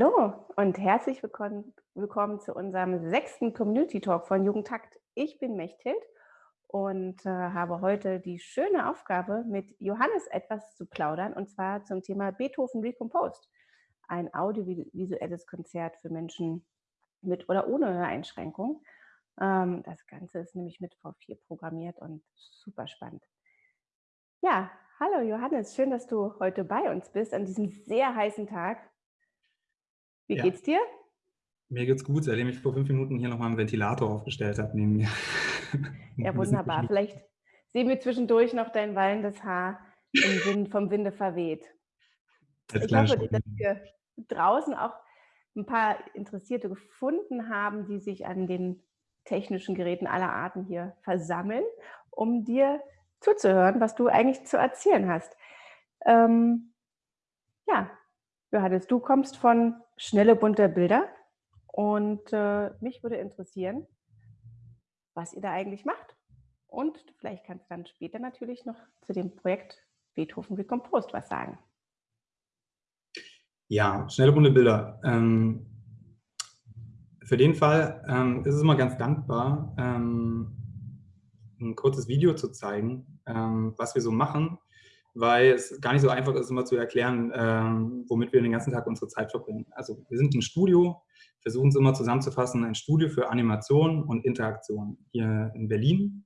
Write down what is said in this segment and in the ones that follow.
Hallo und herzlich willkommen, willkommen zu unserem sechsten Community Talk von Jugendtakt. Ich bin Mechthild und äh, habe heute die schöne Aufgabe, mit Johannes etwas zu plaudern und zwar zum Thema Beethoven Recomposed, ein audiovisuelles Konzert für Menschen mit oder ohne Höreinschränkung. Ähm, das Ganze ist nämlich mit V4 programmiert und super spannend. Ja, hallo Johannes, schön, dass du heute bei uns bist an diesem sehr heißen Tag. Wie ja. geht's dir? Mir geht's gut, seitdem ich vor fünf Minuten hier nochmal einen Ventilator aufgestellt habe neben mir. Ja, wunderbar. Vielleicht sehen wir zwischendurch noch dein wallendes Haar Wind, vom Winde verweht. Als ich hoffe, dass wir draußen auch ein paar Interessierte gefunden haben, die sich an den technischen Geräten aller Arten hier versammeln, um dir zuzuhören, was du eigentlich zu erzählen hast. Ähm, ja, Johannes, du kommst von schnelle bunte Bilder und äh, mich würde interessieren, was ihr da eigentlich macht. Und vielleicht kannst du dann später natürlich noch zu dem Projekt Beethoven Recomposed was sagen. Ja, schnelle bunte Bilder. Ähm, für den Fall ähm, ist es immer ganz dankbar, ähm, ein kurzes Video zu zeigen, ähm, was wir so machen, weil es gar nicht so einfach ist, immer zu erklären, ähm, womit wir den ganzen Tag unsere Zeit verbringen. Also wir sind ein Studio, versuchen es immer zusammenzufassen, ein Studio für Animation und Interaktion hier in Berlin.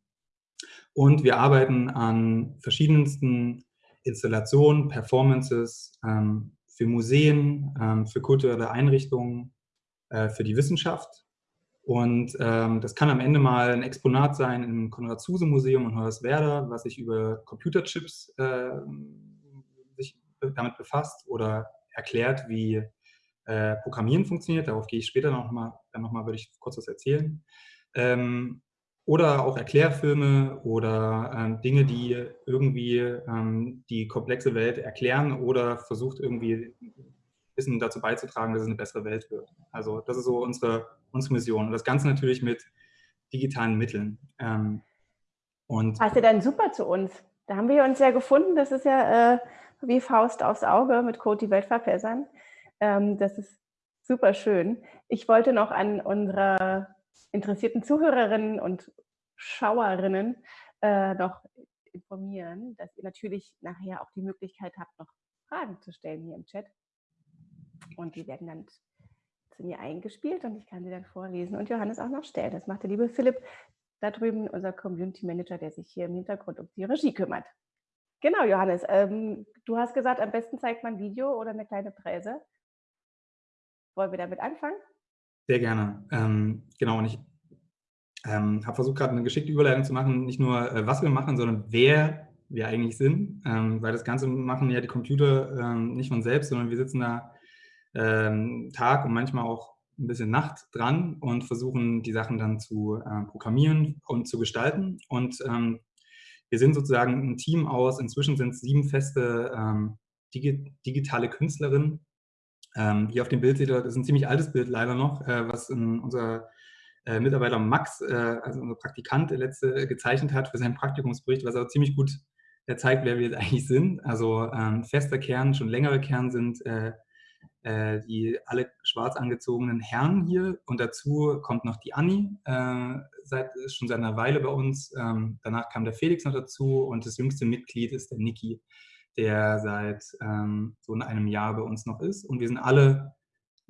Und wir arbeiten an verschiedensten Installationen, Performances, ähm, für Museen, ähm, für kulturelle Einrichtungen, äh, für die Wissenschaft. Und ähm, das kann am Ende mal ein Exponat sein im Konrad-Zuse-Museum in Hoyerswerda, was sich über Computerchips äh, sich damit befasst oder erklärt, wie äh, Programmieren funktioniert. Darauf gehe ich später noch mal, dann nochmal, würde ich kurz was erzählen. Ähm, oder auch Erklärfilme oder ähm, Dinge, die irgendwie ähm, die komplexe Welt erklären oder versucht irgendwie Wissen dazu beizutragen, dass es eine bessere Welt wird. Also das ist so unsere, unsere Mission. Und das Ganze natürlich mit digitalen Mitteln. Ähm, und Passt ja dann super zu uns. Da haben wir uns ja gefunden. Das ist ja äh, wie Faust aufs Auge mit Code die Welt verbessern. Ähm, das ist super schön. Ich wollte noch an unsere interessierten Zuhörerinnen und Schauerinnen äh, noch informieren, dass ihr natürlich nachher auch die Möglichkeit habt, noch Fragen zu stellen hier im Chat. Und die werden dann zu mir eingespielt und ich kann sie dann vorlesen und Johannes auch noch stellen. Das macht der liebe Philipp da drüben, unser Community Manager, der sich hier im Hintergrund um die Regie kümmert. Genau, Johannes, ähm, du hast gesagt, am besten zeigt man ein Video oder eine kleine Präse. Wollen wir damit anfangen? Sehr gerne. Ähm, genau, und ich ähm, habe versucht, gerade eine geschickte Überleitung zu machen, nicht nur, äh, was wir machen, sondern wer wir eigentlich sind, ähm, weil das Ganze machen ja die Computer ähm, nicht von selbst, sondern wir sitzen da ähm, Tag und manchmal auch ein bisschen Nacht dran und versuchen, die Sachen dann zu äh, programmieren und zu gestalten. Und ähm, wir sind sozusagen ein Team aus, inzwischen sind es sieben feste ähm, digi digitale Künstlerinnen. Ähm, hier auf dem Bild seht ihr, das ist ein ziemlich altes Bild leider noch, äh, was in unser äh, Mitarbeiter Max, äh, also unser Praktikant, der letzte gezeichnet hat für seinen Praktikumsbericht, was aber ziemlich gut äh, zeigt, wer wir jetzt eigentlich sind. Also ähm, fester Kern, schon längere Kern sind äh, die alle schwarz angezogenen Herren hier und dazu kommt noch die Anni, äh, seit, schon seit einer Weile bei uns. Ähm, danach kam der Felix noch dazu und das jüngste Mitglied ist der Niki, der seit ähm, so in einem Jahr bei uns noch ist. Und wir sind alle,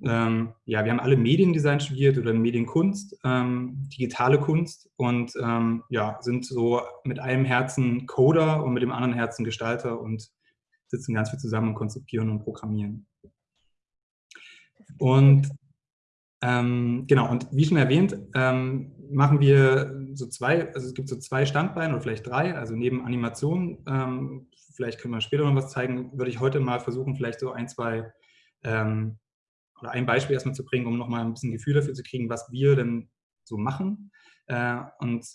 ähm, ja, wir haben alle Mediendesign studiert oder Medienkunst, ähm, digitale Kunst und ähm, ja, sind so mit einem Herzen Coder und mit dem anderen Herzen Gestalter und sitzen ganz viel zusammen und konzipieren und programmieren. Und ähm, genau, und wie schon erwähnt, ähm, machen wir so zwei, also es gibt so zwei Standbeine oder vielleicht drei, also neben Animationen, ähm, vielleicht können wir später noch was zeigen, würde ich heute mal versuchen, vielleicht so ein, zwei ähm, oder ein Beispiel erstmal zu bringen, um nochmal ein bisschen Gefühl dafür zu kriegen, was wir denn so machen. Äh, und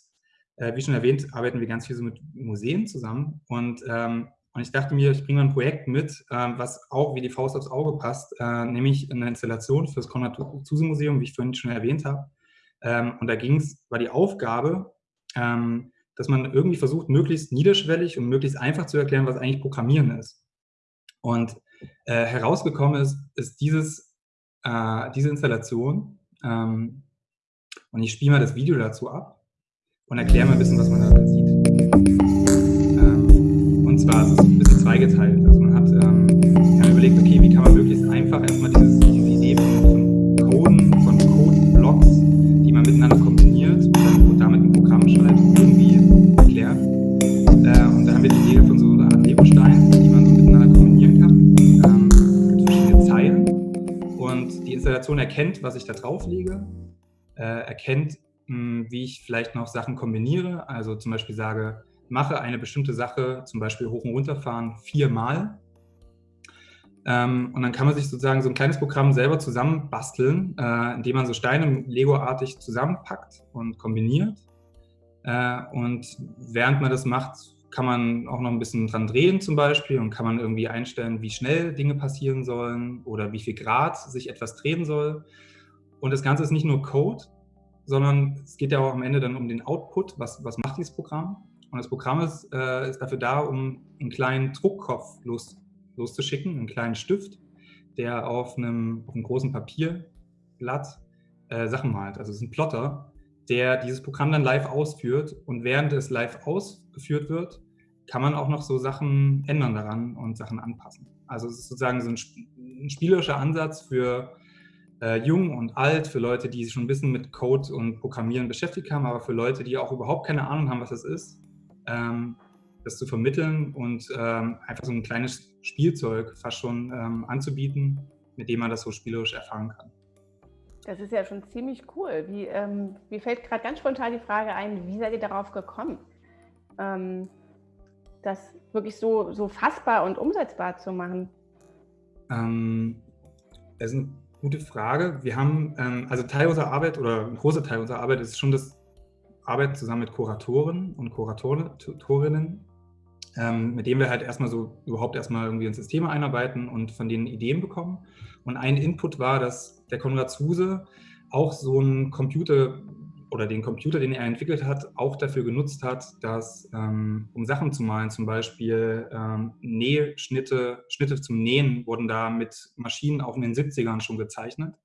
äh, wie schon erwähnt, arbeiten wir ganz viel so mit Museen zusammen und ähm, und ich dachte mir, ich bringe mal ein Projekt mit, ähm, was auch wie die Faust aufs Auge passt, äh, nämlich eine Installation für das Konrad-Zuse-Museum, wie ich vorhin schon erwähnt habe. Ähm, und da ging es, war die Aufgabe, ähm, dass man irgendwie versucht, möglichst niederschwellig und möglichst einfach zu erklären, was eigentlich Programmieren ist. Und äh, herausgekommen ist, ist dieses äh, diese Installation ähm, und ich spiele mal das Video dazu ab und erkläre mal ein bisschen, was man da sieht. Es ein bisschen zweigeteilt. Also man hat ähm, überlegt, okay, wie kann man möglichst einfach erstmal dieses, diese Idee von, von Coden, von Code-Blocks, die man miteinander kombiniert und, dann, damit ein Programm schreibt, irgendwie erklären. Äh, und da haben wir die Idee von so einer Art Lego-Stein, die man so miteinander kombinieren kann. Ähm, verschiedene Zeilen. Und die Installation erkennt, was ich da drauflege äh, erkennt, mh, wie ich vielleicht noch Sachen kombiniere. Also zum Beispiel sage, mache eine bestimmte Sache, zum Beispiel hoch und runter fahren, viermal. Ähm, und dann kann man sich sozusagen so ein kleines Programm selber zusammenbasteln, äh, indem man so Steine Lego-artig zusammenpackt und kombiniert. Äh, und während man das macht, kann man auch noch ein bisschen dran drehen zum Beispiel und kann man irgendwie einstellen, wie schnell Dinge passieren sollen oder wie viel Grad sich etwas drehen soll. Und das Ganze ist nicht nur Code, sondern es geht ja auch am Ende dann um den Output. Was, was macht dieses Programm? Und das Programm ist, äh, ist dafür da, um einen kleinen Druckkopf los, loszuschicken, einen kleinen Stift, der auf einem, auf einem großen Papierblatt äh, Sachen malt. Also es ist ein Plotter, der dieses Programm dann live ausführt. Und während es live ausgeführt wird, kann man auch noch so Sachen ändern daran und Sachen anpassen. Also es ist sozusagen so ein, ein spielerischer Ansatz für äh, jung und alt, für Leute, die sich schon ein bisschen mit Code und Programmieren beschäftigt haben, aber für Leute, die auch überhaupt keine Ahnung haben, was das ist, das zu vermitteln und ähm, einfach so ein kleines Spielzeug fast schon ähm, anzubieten, mit dem man das so spielerisch erfahren kann. Das ist ja schon ziemlich cool. Wie, ähm, mir fällt gerade ganz spontan die Frage ein, wie seid ihr darauf gekommen, ähm, das wirklich so, so fassbar und umsetzbar zu machen? Ähm, das ist ein Gute Frage. Wir haben, ähm, also Teil unserer Arbeit oder ein großer Teil unserer Arbeit ist schon das Arbeiten zusammen mit Kuratoren und Kuratorinnen, ähm, mit denen wir halt erstmal so überhaupt erstmal irgendwie ins System einarbeiten und von denen Ideen bekommen. Und ein Input war, dass der Konrad Zuse auch so ein Computer oder den Computer, den er entwickelt hat, auch dafür genutzt hat, dass, ähm, um Sachen zu malen, zum Beispiel ähm, Nähschnitte, Schnitte zum Nähen wurden da mit Maschinen auch in den 70ern schon gezeichnet.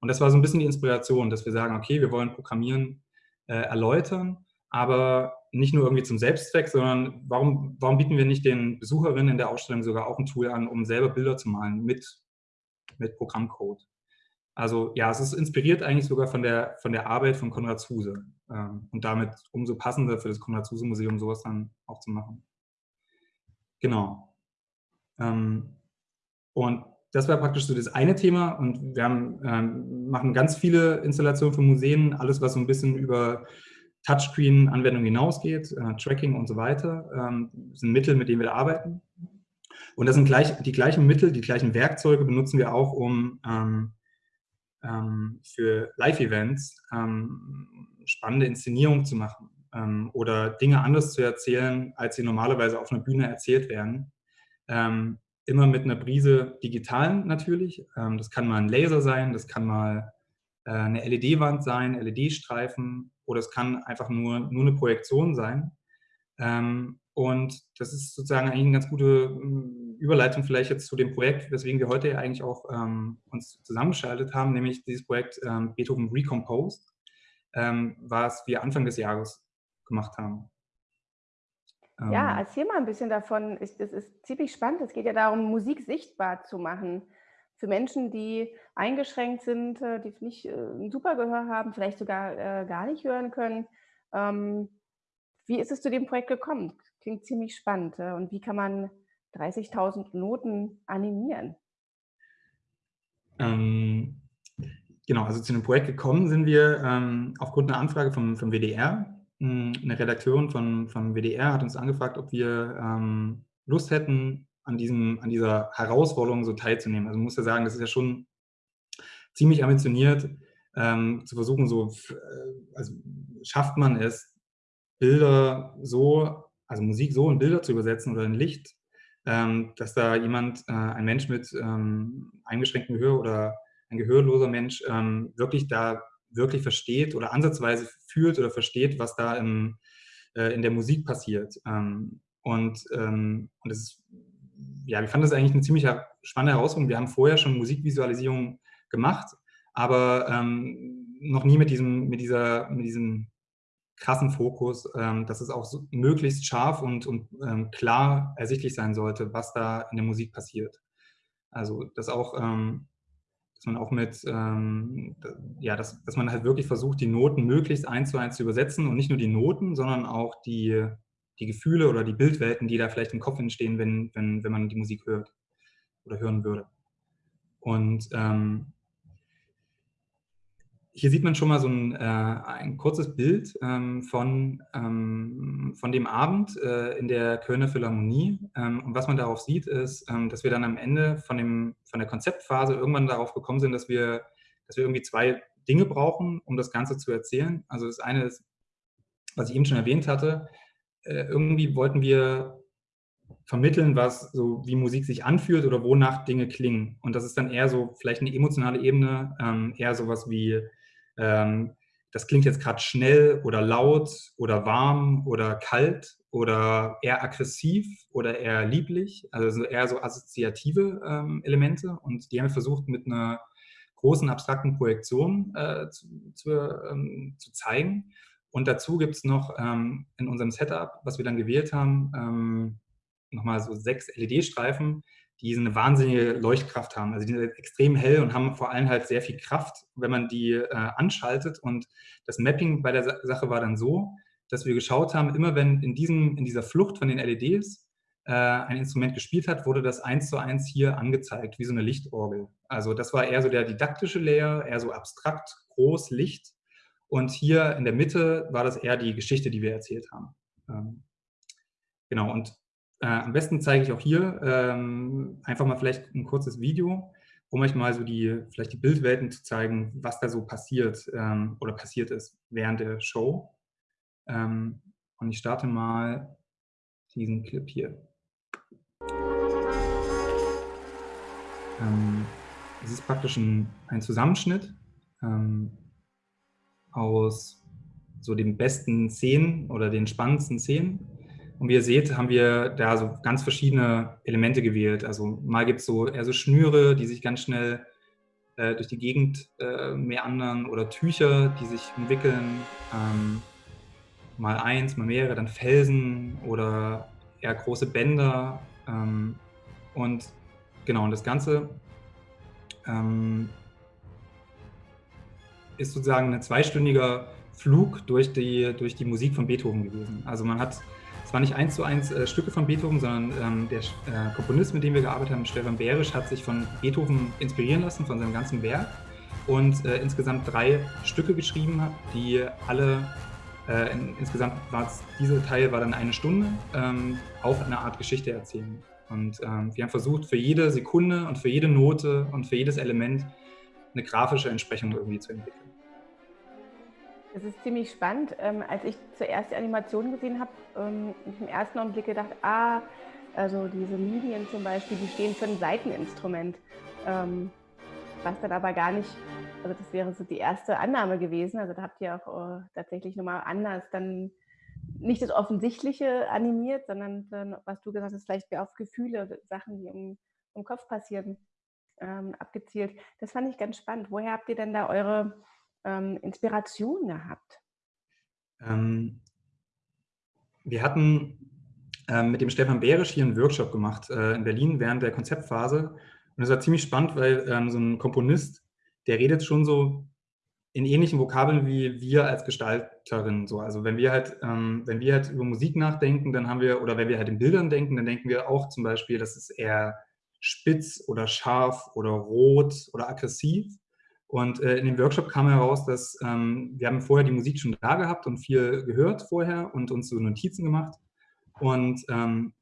Und das war so ein bisschen die Inspiration, dass wir sagen, okay, wir wollen Programmieren äh, erläutern, aber nicht nur irgendwie zum Selbstzweck, sondern warum, warum bieten wir nicht den Besucherinnen in der Ausstellung sogar auch ein Tool an, um selber Bilder zu malen mit, mit Programmcode? Also ja, es ist inspiriert eigentlich sogar von der, von der Arbeit von Konrad Zuse ähm, und damit umso passender für das Konrad Zuse Museum sowas dann auch zu machen. Genau. Ähm, und das war praktisch so das eine Thema und wir haben, ähm, machen ganz viele Installationen von Museen, alles was so ein bisschen über Touchscreen-Anwendungen hinausgeht, äh, Tracking und so weiter, ähm, sind Mittel, mit denen wir da arbeiten. Und das sind gleich, die gleichen Mittel, die gleichen Werkzeuge benutzen wir auch, um ähm, ähm, für Live-Events ähm, spannende Inszenierungen zu machen ähm, oder Dinge anders zu erzählen, als sie normalerweise auf einer Bühne erzählt werden. Ähm, immer mit einer Brise digitalen natürlich. Ähm, das kann mal ein Laser sein, das kann mal äh, eine LED-Wand sein, LED-Streifen oder es kann einfach nur, nur eine Projektion sein. Ähm, und das ist sozusagen eigentlich eine ganz gute hm, Überleitung vielleicht jetzt zu dem Projekt, weswegen wir heute eigentlich auch ähm, uns zusammengeschaltet haben, nämlich dieses Projekt ähm, Beethoven Recomposed, ähm, was wir Anfang des Jahres gemacht haben. Ja, ähm. erzähl mal ein bisschen davon. Es ist ziemlich spannend. Es geht ja darum, Musik sichtbar zu machen für Menschen, die eingeschränkt sind, äh, die nicht äh, ein super Gehör haben, vielleicht sogar äh, gar nicht hören können. Ähm, wie ist es zu dem Projekt gekommen? Klingt ziemlich spannend. Und wie kann man 30.000 Noten animieren? Ähm, genau, also zu dem Projekt gekommen sind wir ähm, aufgrund einer Anfrage vom, vom WDR. Eine Redakteurin von, vom WDR hat uns angefragt, ob wir ähm, Lust hätten, an, diesem, an dieser Herausforderung so teilzunehmen. Also man muss ja sagen, das ist ja schon ziemlich ambitioniert, ähm, zu versuchen, so, äh, also schafft man es, Bilder so, also Musik so in Bilder zu übersetzen oder in Licht, ähm, dass da jemand, äh, ein Mensch mit ähm, eingeschränktem Gehör oder ein gehörloser Mensch ähm, wirklich da wirklich versteht oder ansatzweise fühlt oder versteht, was da im, äh, in der Musik passiert. Ähm, und, ähm, und das ist, ja, wir fanden das eigentlich eine ziemlich spannende Herausforderung. Wir haben vorher schon Musikvisualisierung gemacht, aber ähm, noch nie mit diesem, mit dieser, mit diesem krassen Fokus, ähm, dass es auch so möglichst scharf und, und ähm, klar ersichtlich sein sollte, was da in der Musik passiert. Also dass auch, ähm, dass man auch mit, ähm, ja, dass, dass man halt wirklich versucht, die Noten möglichst eins zu eins zu übersetzen und nicht nur die Noten, sondern auch die, die Gefühle oder die Bildwelten, die da vielleicht im Kopf entstehen, wenn, wenn, wenn man die Musik hört oder hören würde. Und ähm, hier sieht man schon mal so ein, äh, ein kurzes Bild ähm, von, ähm, von dem Abend äh, in der Kölner Philharmonie. Ähm, und was man darauf sieht, ist, ähm, dass wir dann am Ende von, dem, von der Konzeptphase irgendwann darauf gekommen sind, dass wir, dass wir irgendwie zwei Dinge brauchen, um das Ganze zu erzählen. Also das eine ist, was ich eben schon erwähnt hatte, äh, irgendwie wollten wir vermitteln, was so wie Musik sich anfühlt oder wonach Dinge klingen. Und das ist dann eher so vielleicht eine emotionale Ebene, ähm, eher sowas wie ähm, das klingt jetzt gerade schnell oder laut oder warm oder kalt oder eher aggressiv oder eher lieblich, also eher so assoziative ähm, Elemente. Und die haben wir versucht mit einer großen abstrakten Projektion äh, zu, zu, ähm, zu, zeigen. Und dazu gibt es noch ähm, in unserem Setup, was wir dann gewählt haben, ähm, nochmal so sechs LED-Streifen, die eine wahnsinnige Leuchtkraft haben. Also die sind extrem hell und haben vor allem halt sehr viel Kraft, wenn man die äh, anschaltet. Und das Mapping bei der Sache war dann so, dass wir geschaut haben, immer wenn in, diesem, in dieser Flucht von den LEDs äh, ein Instrument gespielt hat, wurde das eins zu eins hier angezeigt, wie so eine Lichtorgel. Also das war eher so der didaktische Layer, eher so abstrakt, groß, Licht. Und hier in der Mitte war das eher die Geschichte, die wir erzählt haben. Ähm, genau, und äh, am besten zeige ich auch hier ähm, einfach mal vielleicht ein kurzes Video, um euch mal so die, vielleicht die Bildwelten zu zeigen, was da so passiert ähm, oder passiert ist während der Show. Ähm, und ich starte mal diesen Clip hier. Ähm, es ist praktisch ein, ein Zusammenschnitt ähm, aus so den besten Szenen oder den spannendsten Szenen und wie ihr seht, haben wir da so ganz verschiedene Elemente gewählt. Also mal gibt es so eher so Schnüre, die sich ganz schnell äh, durch die Gegend äh, meandern oder Tücher, die sich entwickeln. Ähm, mal eins, mal mehrere, dann Felsen oder eher große Bänder. Ähm, und genau, und das Ganze ähm, ist sozusagen ein zweistündiger Flug durch die, durch die Musik von Beethoven gewesen. Also man hat es war nicht eins zu eins äh, Stücke von Beethoven, sondern ähm, der äh, Komponist, mit dem wir gearbeitet haben, Stefan Behrisch, hat sich von Beethoven inspirieren lassen, von seinem ganzen Werk und äh, insgesamt drei Stücke geschrieben die alle, äh, in, insgesamt war es, dieser Teil war dann eine Stunde, ähm, auch eine Art Geschichte erzählen. Und ähm, wir haben versucht, für jede Sekunde und für jede Note und für jedes Element eine grafische Entsprechung irgendwie zu entwickeln. Das ist ziemlich spannend. Ähm, als ich zuerst die Animation gesehen habe, ähm, ich im ersten Augenblick gedacht, ah, also diese Linien zum Beispiel, die stehen für ein Seiteninstrument. Ähm, was dann aber gar nicht, also das wäre so die erste Annahme gewesen. Also da habt ihr auch äh, tatsächlich nochmal anders dann nicht das Offensichtliche animiert, sondern dann, was du gesagt hast, vielleicht mehr auf Gefühle, Sachen, die im, im Kopf passieren, ähm, abgezielt. Das fand ich ganz spannend. Woher habt ihr denn da eure ähm, Inspiration gehabt? Ähm, wir hatten ähm, mit dem Stefan Behrisch hier einen Workshop gemacht äh, in Berlin während der Konzeptphase. Und es war ziemlich spannend, weil ähm, so ein Komponist, der redet schon so in ähnlichen Vokabeln wie wir als Gestalterin. So. Also wenn wir halt, ähm, wenn wir halt über Musik nachdenken, dann haben wir, oder wenn wir halt in Bildern denken, dann denken wir auch zum Beispiel, das ist eher spitz oder scharf oder rot oder aggressiv. Und äh, in dem Workshop kam heraus, dass ähm, wir haben vorher die Musik schon da gehabt und viel gehört vorher und uns so Notizen gemacht. Und, ähm,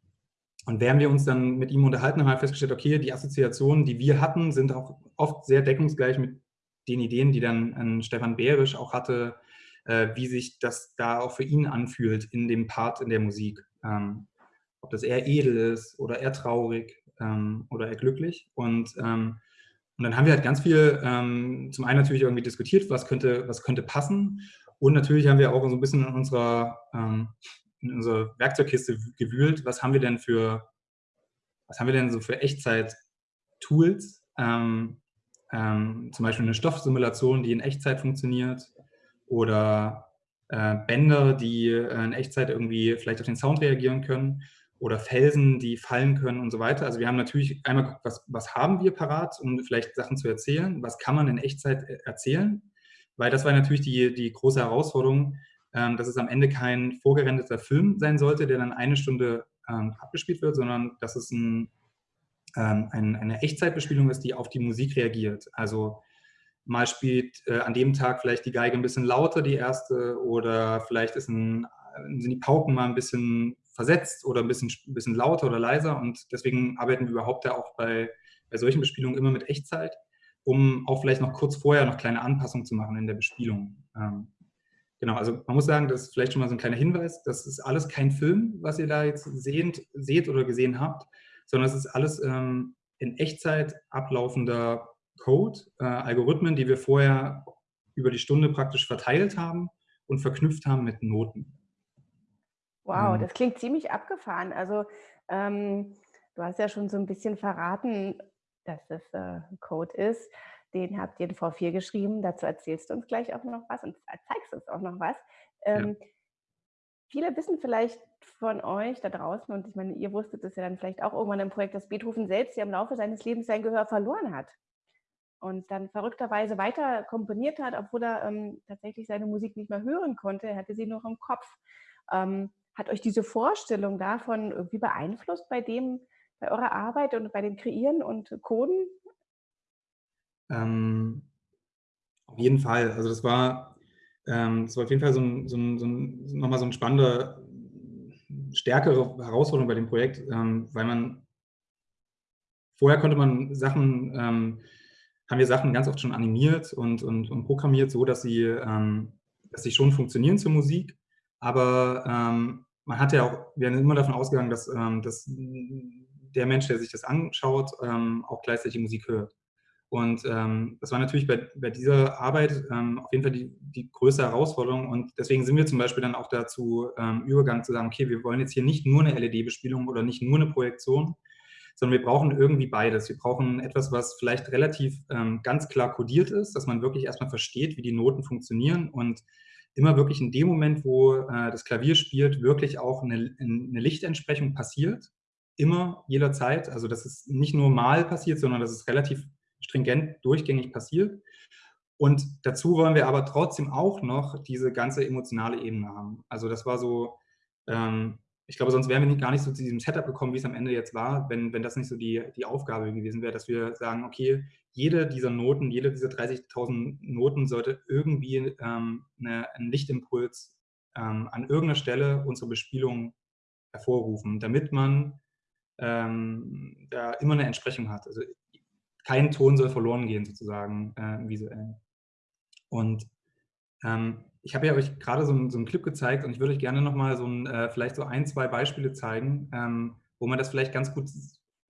und während wir uns dann mit ihm unterhalten haben, haben wir festgestellt, okay, die Assoziationen, die wir hatten, sind auch oft sehr deckungsgleich mit den Ideen, die dann äh, Stefan Behrisch auch hatte, äh, wie sich das da auch für ihn anfühlt in dem Part in der Musik. Ähm, ob das eher edel ist oder eher traurig ähm, oder eher glücklich. Und ähm, und dann haben wir halt ganz viel, ähm, zum einen natürlich irgendwie diskutiert, was könnte, was könnte passen. Und natürlich haben wir auch so ein bisschen in unserer, ähm, in unserer Werkzeugkiste gewühlt, was haben wir denn für, was haben wir denn so für Echtzeit-Tools, ähm, ähm, zum Beispiel eine Stoffsimulation, die in Echtzeit funktioniert oder äh, Bänder, die äh, in Echtzeit irgendwie vielleicht auf den Sound reagieren können oder Felsen, die fallen können und so weiter. Also wir haben natürlich einmal geguckt, was, was haben wir parat, um vielleicht Sachen zu erzählen, was kann man in Echtzeit äh, erzählen, weil das war natürlich die, die große Herausforderung, ähm, dass es am Ende kein vorgerendeter Film sein sollte, der dann eine Stunde ähm, abgespielt wird, sondern dass es ein, ähm, ein, eine Echtzeitbespielung ist, die auf die Musik reagiert. Also mal spielt äh, an dem Tag vielleicht die Geige ein bisschen lauter, die erste, oder vielleicht ein, sind die Pauken mal ein bisschen versetzt oder ein bisschen, ein bisschen lauter oder leiser. Und deswegen arbeiten wir überhaupt ja auch bei, bei solchen Bespielungen immer mit Echtzeit, um auch vielleicht noch kurz vorher noch kleine Anpassungen zu machen in der Bespielung. Ähm, genau, also man muss sagen, das ist vielleicht schon mal so ein kleiner Hinweis, das ist alles kein Film, was ihr da jetzt sehend, seht oder gesehen habt, sondern es ist alles ähm, in Echtzeit ablaufender Code, äh, Algorithmen, die wir vorher über die Stunde praktisch verteilt haben und verknüpft haben mit Noten. Wow, mhm. das klingt ziemlich abgefahren. Also ähm, du hast ja schon so ein bisschen verraten, dass das äh, Code ist. Den habt ihr in V4 geschrieben. Dazu erzählst du uns gleich auch noch was und zeigst uns auch noch was. Ähm, ja. Viele wissen vielleicht von euch da draußen, und ich meine, ihr wusstet es ja dann vielleicht auch irgendwann im Projekt, dass Beethoven selbst ja im Laufe seines Lebens sein Gehör verloren hat und dann verrückterweise weiter komponiert hat, obwohl er ähm, tatsächlich seine Musik nicht mehr hören konnte. Er hatte sie nur im Kopf. Ähm, hat euch diese Vorstellung davon irgendwie beeinflusst bei dem, bei eurer Arbeit und bei dem Kreieren und Coden? Ähm, auf jeden Fall. Also das war, ähm, das war auf jeden Fall so ein, so ein, so ein, nochmal so ein spannender, stärkere Herausforderung bei dem Projekt, ähm, weil man vorher konnte man Sachen, ähm, haben wir Sachen ganz oft schon animiert und, und, und programmiert, so dass sie, ähm, dass sie schon funktionieren zur Musik, aber ähm, man hat ja auch, wir sind immer davon ausgegangen, dass, ähm, dass der Mensch, der sich das anschaut, ähm, auch gleichzeitig Musik hört. Und ähm, das war natürlich bei, bei dieser Arbeit ähm, auf jeden Fall die, die größte Herausforderung. Und deswegen sind wir zum Beispiel dann auch dazu ähm, übergegangen zu sagen, okay, wir wollen jetzt hier nicht nur eine LED-Bespielung oder nicht nur eine Projektion, sondern wir brauchen irgendwie beides. Wir brauchen etwas, was vielleicht relativ ähm, ganz klar kodiert ist, dass man wirklich erstmal versteht, wie die Noten funktionieren und immer wirklich in dem Moment, wo äh, das Klavier spielt, wirklich auch eine, eine Lichtentsprechung passiert. Immer, jederzeit. Also dass es nicht nur mal passiert, sondern dass es relativ stringent durchgängig passiert. Und dazu wollen wir aber trotzdem auch noch diese ganze emotionale Ebene haben. Also das war so, ähm, ich glaube, sonst wären wir nicht, gar nicht so zu diesem Setup gekommen, wie es am Ende jetzt war, wenn, wenn das nicht so die, die Aufgabe gewesen wäre, dass wir sagen, okay, jede dieser Noten, jede dieser 30.000 Noten sollte irgendwie ähm, eine, einen Lichtimpuls ähm, an irgendeiner Stelle unsere Bespielung hervorrufen, damit man ähm, da immer eine Entsprechung hat. Also kein Ton soll verloren gehen sozusagen äh, visuell. Und ähm, ich habe ja euch gerade so, einen, so einen Clip gezeigt und ich würde euch gerne nochmal so ein, äh, vielleicht so ein, zwei Beispiele zeigen, ähm, wo man das vielleicht ganz gut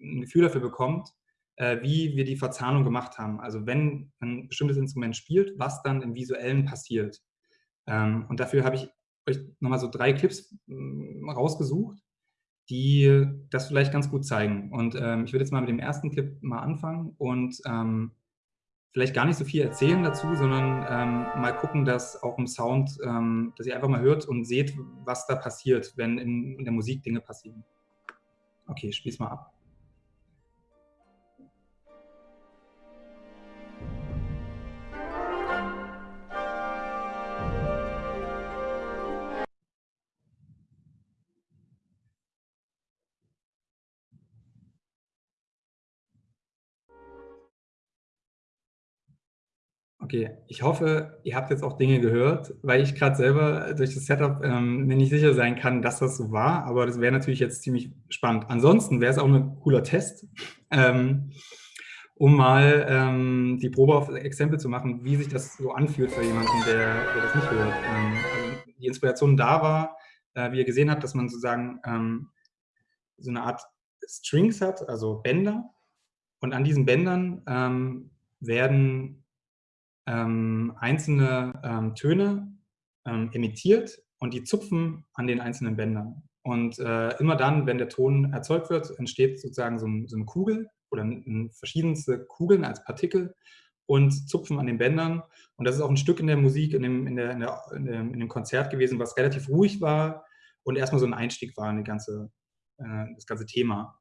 ein Gefühl dafür bekommt, äh, wie wir die Verzahnung gemacht haben. Also wenn ein bestimmtes Instrument spielt, was dann im Visuellen passiert. Ähm, und dafür habe ich euch nochmal so drei Clips äh, rausgesucht, die das vielleicht ganz gut zeigen. Und ähm, ich würde jetzt mal mit dem ersten Clip mal anfangen und ähm, vielleicht gar nicht so viel erzählen dazu, sondern ähm, mal gucken, dass auch im Sound, ähm, dass ihr einfach mal hört und seht, was da passiert, wenn in, der Musik Dinge passieren. Okay, spiel's mal ab. Okay, ich hoffe, ihr habt jetzt auch Dinge gehört, weil ich gerade selber durch das Setup ähm, mir nicht sicher sein kann, dass das so war, aber das wäre natürlich jetzt ziemlich spannend. Ansonsten wäre es auch ein cooler Test, ähm, um mal ähm, die Probe auf Exempel zu machen, wie sich das so anfühlt für jemanden, der, der das nicht hört. Ähm, also die Inspiration da war, äh, wie ihr gesehen habt, dass man sozusagen ähm, so eine Art Strings hat, also Bänder, und an diesen Bändern ähm, werden ähm, einzelne ähm, Töne ähm, emittiert und die zupfen an den einzelnen Bändern. Und äh, immer dann, wenn der Ton erzeugt wird, entsteht sozusagen so, ein, so eine Kugel oder verschiedenste Kugeln als Partikel. und zupfen an den Bändern. Und das ist auch ein Stück in der Musik, in dem, in der, in der, in dem, in dem Konzert gewesen, was relativ ruhig war und erstmal so ein Einstieg war in ganze, äh, das ganze Thema.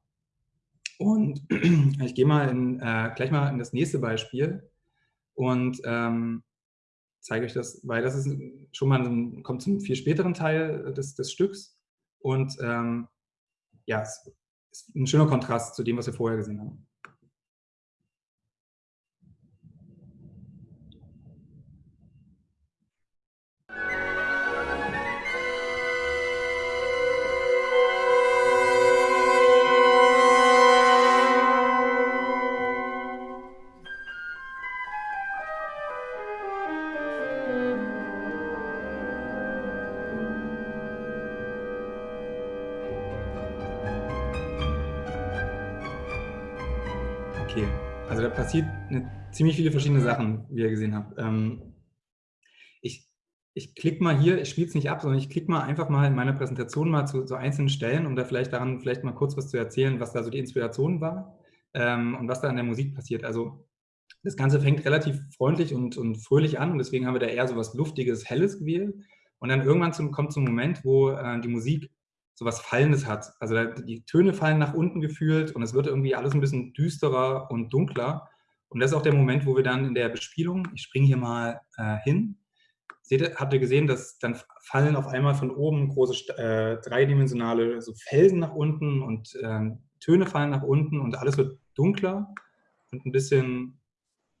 Und ich gehe mal äh, gleich mal in das nächste Beispiel und ähm, zeige euch das, weil das ist schon mal ein, kommt zum viel späteren Teil des, des Stücks und ähm, ja, es ist ein schöner Kontrast zu dem, was wir vorher gesehen haben. Ziemlich viele verschiedene Sachen, wie ihr gesehen habt. Ähm, ich ich klicke mal hier, ich spiele es nicht ab, sondern ich klicke mal einfach mal in meiner Präsentation mal zu, zu, einzelnen Stellen, um da vielleicht daran vielleicht mal kurz was zu erzählen, was da so die Inspiration war ähm, und was da in der Musik passiert. Also das Ganze fängt relativ freundlich und, und fröhlich an und deswegen haben wir da eher so was Luftiges, Helles gewählt. Und dann irgendwann zum, kommt zum Moment, wo äh, die Musik so was Fallendes hat. Also die Töne fallen nach unten gefühlt und es wird irgendwie alles ein bisschen düsterer und dunkler. Und das ist auch der Moment, wo wir dann in der Bespielung, ich springe hier mal äh, hin, seht habt ihr gesehen, dass dann fallen auf einmal von oben große äh, dreidimensionale so Felsen nach unten und äh, Töne fallen nach unten und alles wird dunkler und ein bisschen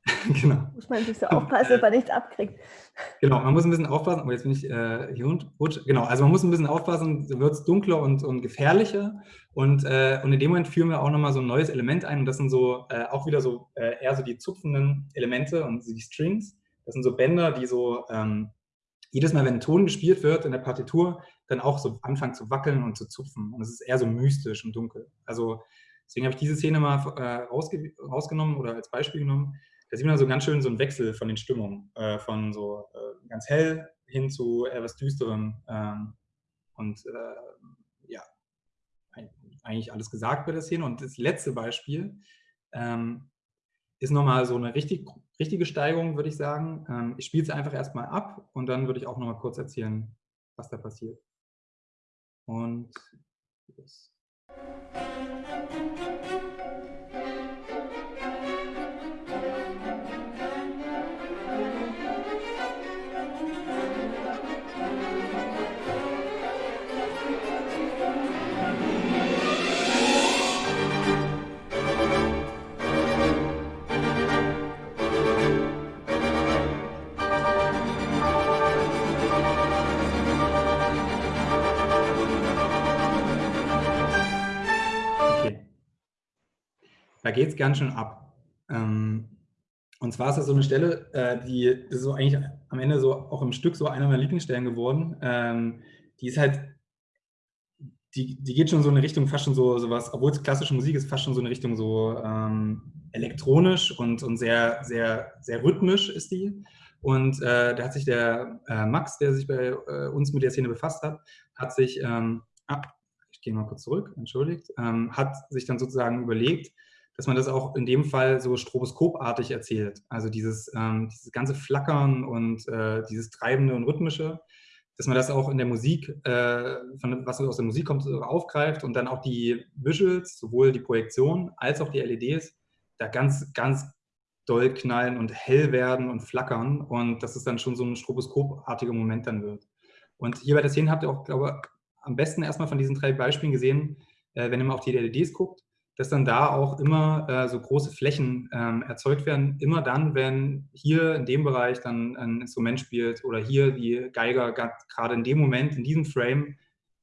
genau. Muss man sich so aufpassen, dass man nichts abkriegt. Genau, man muss ein bisschen aufpassen. Oh, jetzt bin ich äh, hier und rutsch. Genau, also man muss ein bisschen aufpassen, dann wird es dunkler und, und gefährlicher. Und, äh, und in dem Moment führen wir auch nochmal so ein neues Element ein. Und das sind so äh, auch wieder so äh, eher so die zupfenden Elemente und die Strings. Das sind so Bänder, die so ähm, jedes Mal, wenn ein Ton gespielt wird in der Partitur, dann auch so anfangen zu wackeln und zu zupfen. Und es ist eher so mystisch und dunkel. Also deswegen habe ich diese Szene mal äh, rausge rausgenommen oder als Beispiel genommen da sieht man so ganz schön so einen Wechsel von den Stimmungen, äh, von so äh, ganz hell hin zu etwas Düsterem. Ähm, und äh, ja, eigentlich alles gesagt bei der Szene. Und das letzte Beispiel ähm, ist nochmal so eine richtig, richtige Steigerung, würde ich sagen. Ähm, ich spiele es einfach erstmal ab und dann würde ich auch nochmal kurz erzählen, was da passiert. Und das. Da geht es ganz schön ab. Ähm, und zwar ist das so eine Stelle, äh, die ist so eigentlich am Ende so auch im Stück so einer meiner Lieblingsstellen geworden. Ähm, die ist halt, die, die geht schon so in eine Richtung, fast schon so sowas, obwohl es klassische Musik ist, fast schon so eine Richtung so ähm, elektronisch und, und sehr, sehr, sehr rhythmisch ist die. Und äh, da hat sich der äh, Max, der sich bei äh, uns mit der Szene befasst hat, hat sich, ähm, ah, ich gehe mal kurz zurück, entschuldigt, ähm, hat sich dann sozusagen überlegt, dass man das auch in dem Fall so stroboskopartig erzählt. Also dieses, ähm, dieses ganze Flackern und äh, dieses Treibende und Rhythmische, dass man das auch in der Musik, äh, von, was aus der Musik kommt, aufgreift und dann auch die Visuals, sowohl die Projektion als auch die LEDs, da ganz, ganz doll knallen und hell werden und flackern und dass es dann schon so ein stroboskopartiger Moment dann wird. Und hier bei der Szene habt ihr auch, glaube ich, am besten erstmal von diesen drei Beispielen gesehen, äh, wenn ihr mal auf die LEDs guckt, dass dann da auch immer äh, so große Flächen ähm, erzeugt werden. Immer dann, wenn hier in dem Bereich dann ein Instrument spielt oder hier die Geiger gerade in dem Moment, in diesem Frame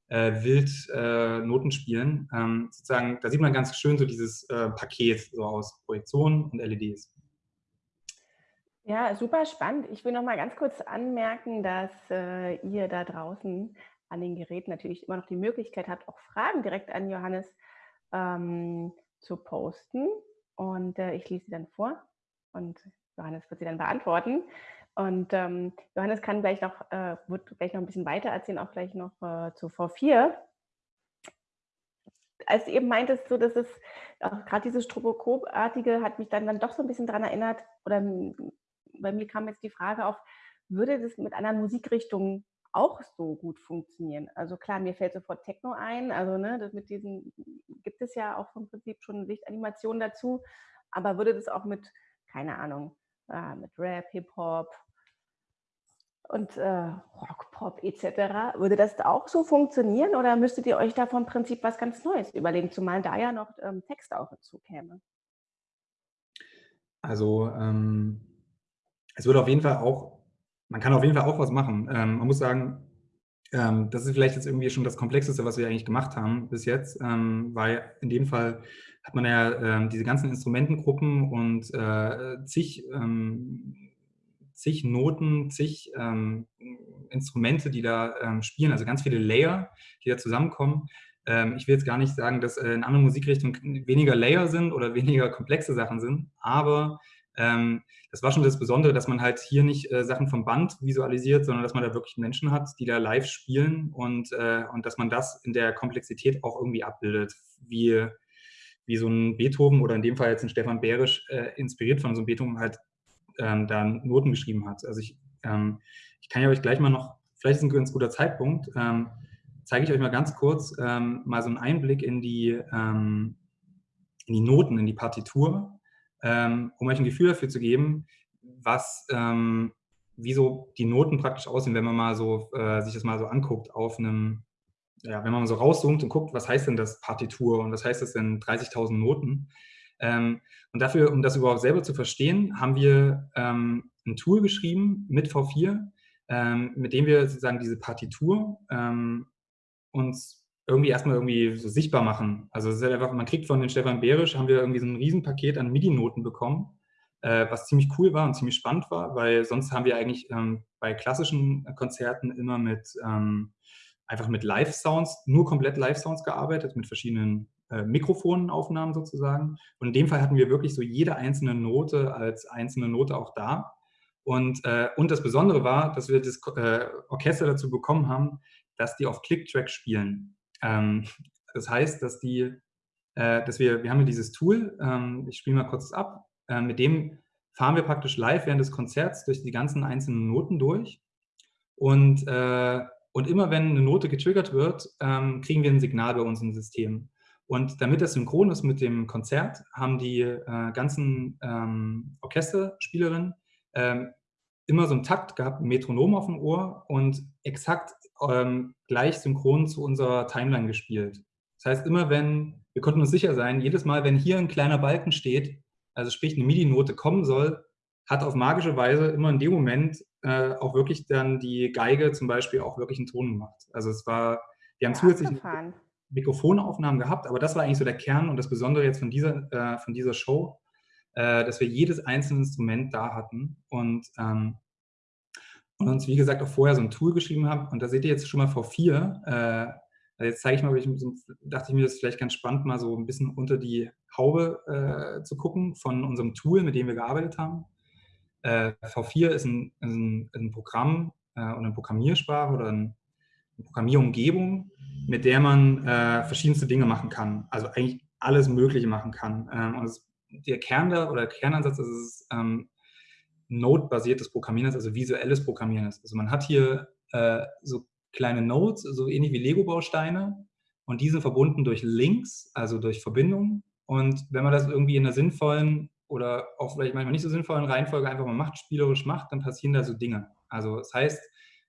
äh, wild äh, Noten spielen. Ähm, sozusagen, da sieht man ganz schön so dieses äh, Paket so aus Projektionen und LEDs. Ja, super spannend. Ich will noch mal ganz kurz anmerken, dass äh, ihr da draußen an den Geräten natürlich immer noch die Möglichkeit habt, auch Fragen direkt an Johannes ähm, zu posten. Und äh, ich lese sie dann vor und Johannes wird sie dann beantworten. Und ähm, Johannes kann gleich noch, äh, wird gleich noch ein bisschen weiter erzählen, auch gleich noch äh, zu V4. als du eben meintest, so, dass es gerade dieses Stroboskopartige hat mich dann, dann doch so ein bisschen daran erinnert, oder bei mir kam jetzt die Frage auf, würde das mit anderen Musikrichtungen auch so gut funktionieren? Also klar, mir fällt sofort Techno ein, also ne, das mit diesen gibt es ja auch vom Prinzip schon Lichtanimationen dazu, aber würde das auch mit, keine Ahnung, äh, mit Rap, Hip-Hop, und äh, Rock, Pop etc. Würde das auch so funktionieren oder müsstet ihr euch da vom Prinzip was ganz Neues überlegen, zumal da ja noch ähm, Text auch dazu käme? Also ähm, es würde auf jeden Fall auch, man kann auf jeden Fall auch was machen. Ähm, man muss sagen, ähm, das ist vielleicht jetzt irgendwie schon das Komplexeste, was wir eigentlich gemacht haben bis jetzt, ähm, weil in dem Fall hat man ja ähm, diese ganzen Instrumentengruppen und äh, zig zig Noten, zig ähm, Instrumente, die da ähm, spielen, also ganz viele Layer, die da zusammenkommen. Ähm, ich will jetzt gar nicht sagen, dass äh, in anderen Musikrichtungen weniger Layer sind oder weniger komplexe Sachen sind, aber ähm, das war schon das Besondere, dass man halt hier nicht äh, Sachen vom Band visualisiert, sondern dass man da wirklich Menschen hat, die da live spielen und, äh, und dass man das in der Komplexität auch irgendwie abbildet, wie, wie so ein Beethoven oder in dem Fall jetzt ein Stefan Berisch äh, inspiriert von so einem Beethoven halt ähm, da Noten geschrieben hat. Also ich, ähm, ich kann ja euch gleich mal noch, vielleicht ist ein ganz guter Zeitpunkt, ähm, zeige ich euch mal ganz kurz ähm, mal so einen Einblick in die, ähm, in die Noten, in die Partitur, ähm, um euch ein Gefühl dafür zu geben, was, wie so die Noten praktisch aussehen, wenn man mal so äh, sich das mal so anguckt auf einem, ja, wenn man mal so rauszoomt und guckt, was heißt denn das Partitur und was heißt das denn 30.000 Noten, ähm, und dafür, um das überhaupt selber zu verstehen, haben wir ähm, ein Tool geschrieben mit V4, ähm, mit dem wir sozusagen diese Partitur ähm, uns irgendwie erstmal irgendwie so sichtbar machen. Also es ist halt einfach, man kriegt von den Stefan Behrisch, haben wir irgendwie so ein Riesenpaket an MIDI-Noten bekommen, äh, was ziemlich cool war und ziemlich spannend war, weil sonst haben wir eigentlich ähm, bei klassischen Konzerten immer mit ähm, einfach mit Live-Sounds, nur komplett Live-Sounds gearbeitet, mit verschiedenen äh, Mikrofonaufnahmen sozusagen. Und in dem Fall hatten wir wirklich so jede einzelne Note als einzelne Note auch da. Und, äh, und das Besondere war, dass wir das äh, Orchester dazu bekommen haben, dass die auf Click-Track spielen. Ähm, das heißt, dass die, äh, dass wir, wir haben hier dieses Tool, ähm, ich spiele mal kurz ab, äh, mit dem fahren wir praktisch live während des Konzerts durch die ganzen einzelnen Noten durch. Und, äh, und immer wenn eine Note getriggert wird, ähm, kriegen wir ein Signal bei uns im System. Und damit das synchron ist mit dem Konzert, haben die äh, ganzen ähm, Orchesterspielerinnen ähm, immer so einen Takt gehabt, ein Metronom auf dem Ohr und exakt ähm, gleich synchron zu unserer Timeline gespielt. Das heißt, immer wenn, wir konnten uns sicher sein, jedes Mal, wenn hier ein kleiner Balken steht, also sprich eine MIDI-Note kommen soll, hat auf magische Weise immer in dem Moment äh, auch wirklich dann die Geige zum Beispiel auch wirklich einen Ton gemacht. Also es war, wir haben ja, zusätzlich Mikrofonaufnahmen gehabt, aber das war eigentlich so der Kern und das Besondere jetzt von dieser, äh, von dieser Show, äh, dass wir jedes einzelne Instrument da hatten und, ähm, und uns, wie gesagt, auch vorher so ein Tool geschrieben haben. Und da seht ihr jetzt schon mal V4. Äh, also jetzt zeige ich mal, ich, dachte ich mir, das ist vielleicht ganz spannend, mal so ein bisschen unter die Haube äh, zu gucken von unserem Tool, mit dem wir gearbeitet haben. Äh, V4 ist ein, ein, ein Programm äh, und eine Programmiersprache oder ein, eine Programmierumgebung, mit der man äh, verschiedenste Dinge machen kann. Also eigentlich alles Mögliche machen kann. Ähm, und es, der Kern da, oder der Kernansatz ist es, ähm, Node-basiertes Programmieren ist, also visuelles Programmieren ist. Also man hat hier äh, so kleine Nodes, so ähnlich wie Lego-Bausteine und die sind verbunden durch Links, also durch Verbindungen. Und wenn man das irgendwie in einer sinnvollen oder auch vielleicht manchmal nicht so sinnvollen Reihenfolge einfach mal macht, spielerisch macht, dann passieren da so Dinge. Also das heißt,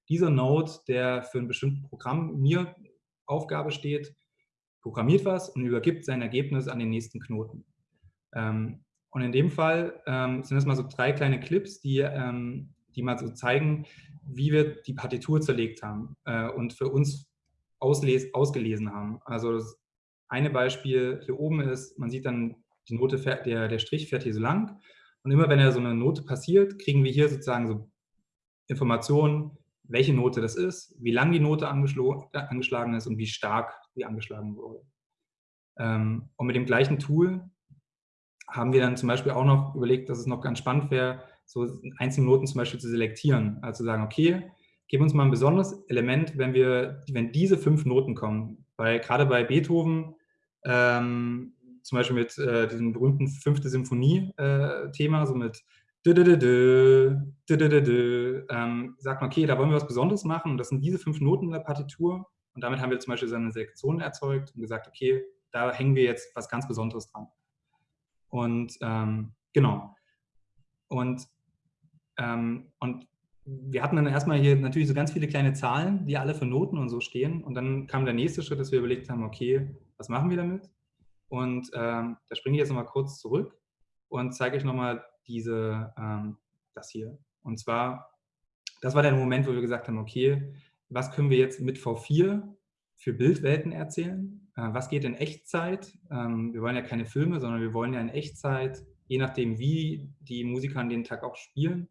dieser Node, der für ein bestimmtes Programm mir Aufgabe steht, programmiert was und übergibt sein Ergebnis an den nächsten Knoten. Ähm, und in dem Fall ähm, sind das mal so drei kleine Clips, die, ähm, die mal so zeigen, wie wir die Partitur zerlegt haben äh, und für uns ausgelesen haben. Also das eine Beispiel hier oben ist, man sieht dann, die Note, der, der Strich fährt hier so lang und immer wenn er so eine Note passiert, kriegen wir hier sozusagen so Informationen, welche Note das ist, wie lang die Note angeschlagen ist und wie stark die angeschlagen wurde. Und mit dem gleichen Tool haben wir dann zum Beispiel auch noch überlegt, dass es noch ganz spannend wäre, so einzelne Noten zum Beispiel zu selektieren. Also zu sagen, okay, gib uns mal ein besonderes Element, wenn, wir, wenn diese fünf Noten kommen. Weil gerade bei Beethoven ähm, zum Beispiel mit äh, diesem berühmten fünfte Symphonie-Thema, äh, so mit ähm, sagt man, okay, da wollen wir was Besonderes machen und das sind diese fünf Noten in der Partitur und damit haben wir zum Beispiel so eine Selektion erzeugt und gesagt, okay, da hängen wir jetzt was ganz Besonderes dran. Und ähm, genau. Und, ähm, und wir hatten dann erstmal hier natürlich so ganz viele kleine Zahlen, die alle für Noten und so stehen. Und dann kam der nächste Schritt, dass wir überlegt haben, okay, was machen wir damit? Und ähm, da springe ich jetzt nochmal kurz zurück und zeige euch nochmal diese, ähm, das hier. Und zwar, das war der Moment, wo wir gesagt haben, okay, was können wir jetzt mit V4 für Bildwelten erzählen? Äh, was geht in Echtzeit? Ähm, wir wollen ja keine Filme, sondern wir wollen ja in Echtzeit, je nachdem wie die Musiker an den Tag auch spielen,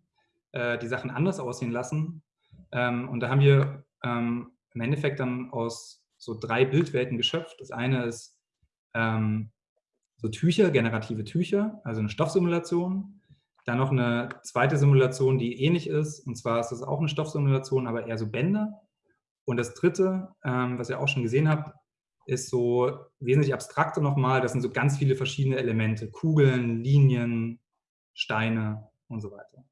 äh, die Sachen anders aussehen lassen. Ähm, und da haben wir ähm, im Endeffekt dann aus so drei Bildwelten geschöpft. Das eine ist so Tücher, generative Tücher, also eine Stoffsimulation. Dann noch eine zweite Simulation, die ähnlich ist, und zwar ist das auch eine Stoffsimulation, aber eher so Bänder. Und das dritte, was ihr auch schon gesehen habt, ist so wesentlich abstrakter nochmal. Das sind so ganz viele verschiedene Elemente, Kugeln, Linien, Steine und so weiter.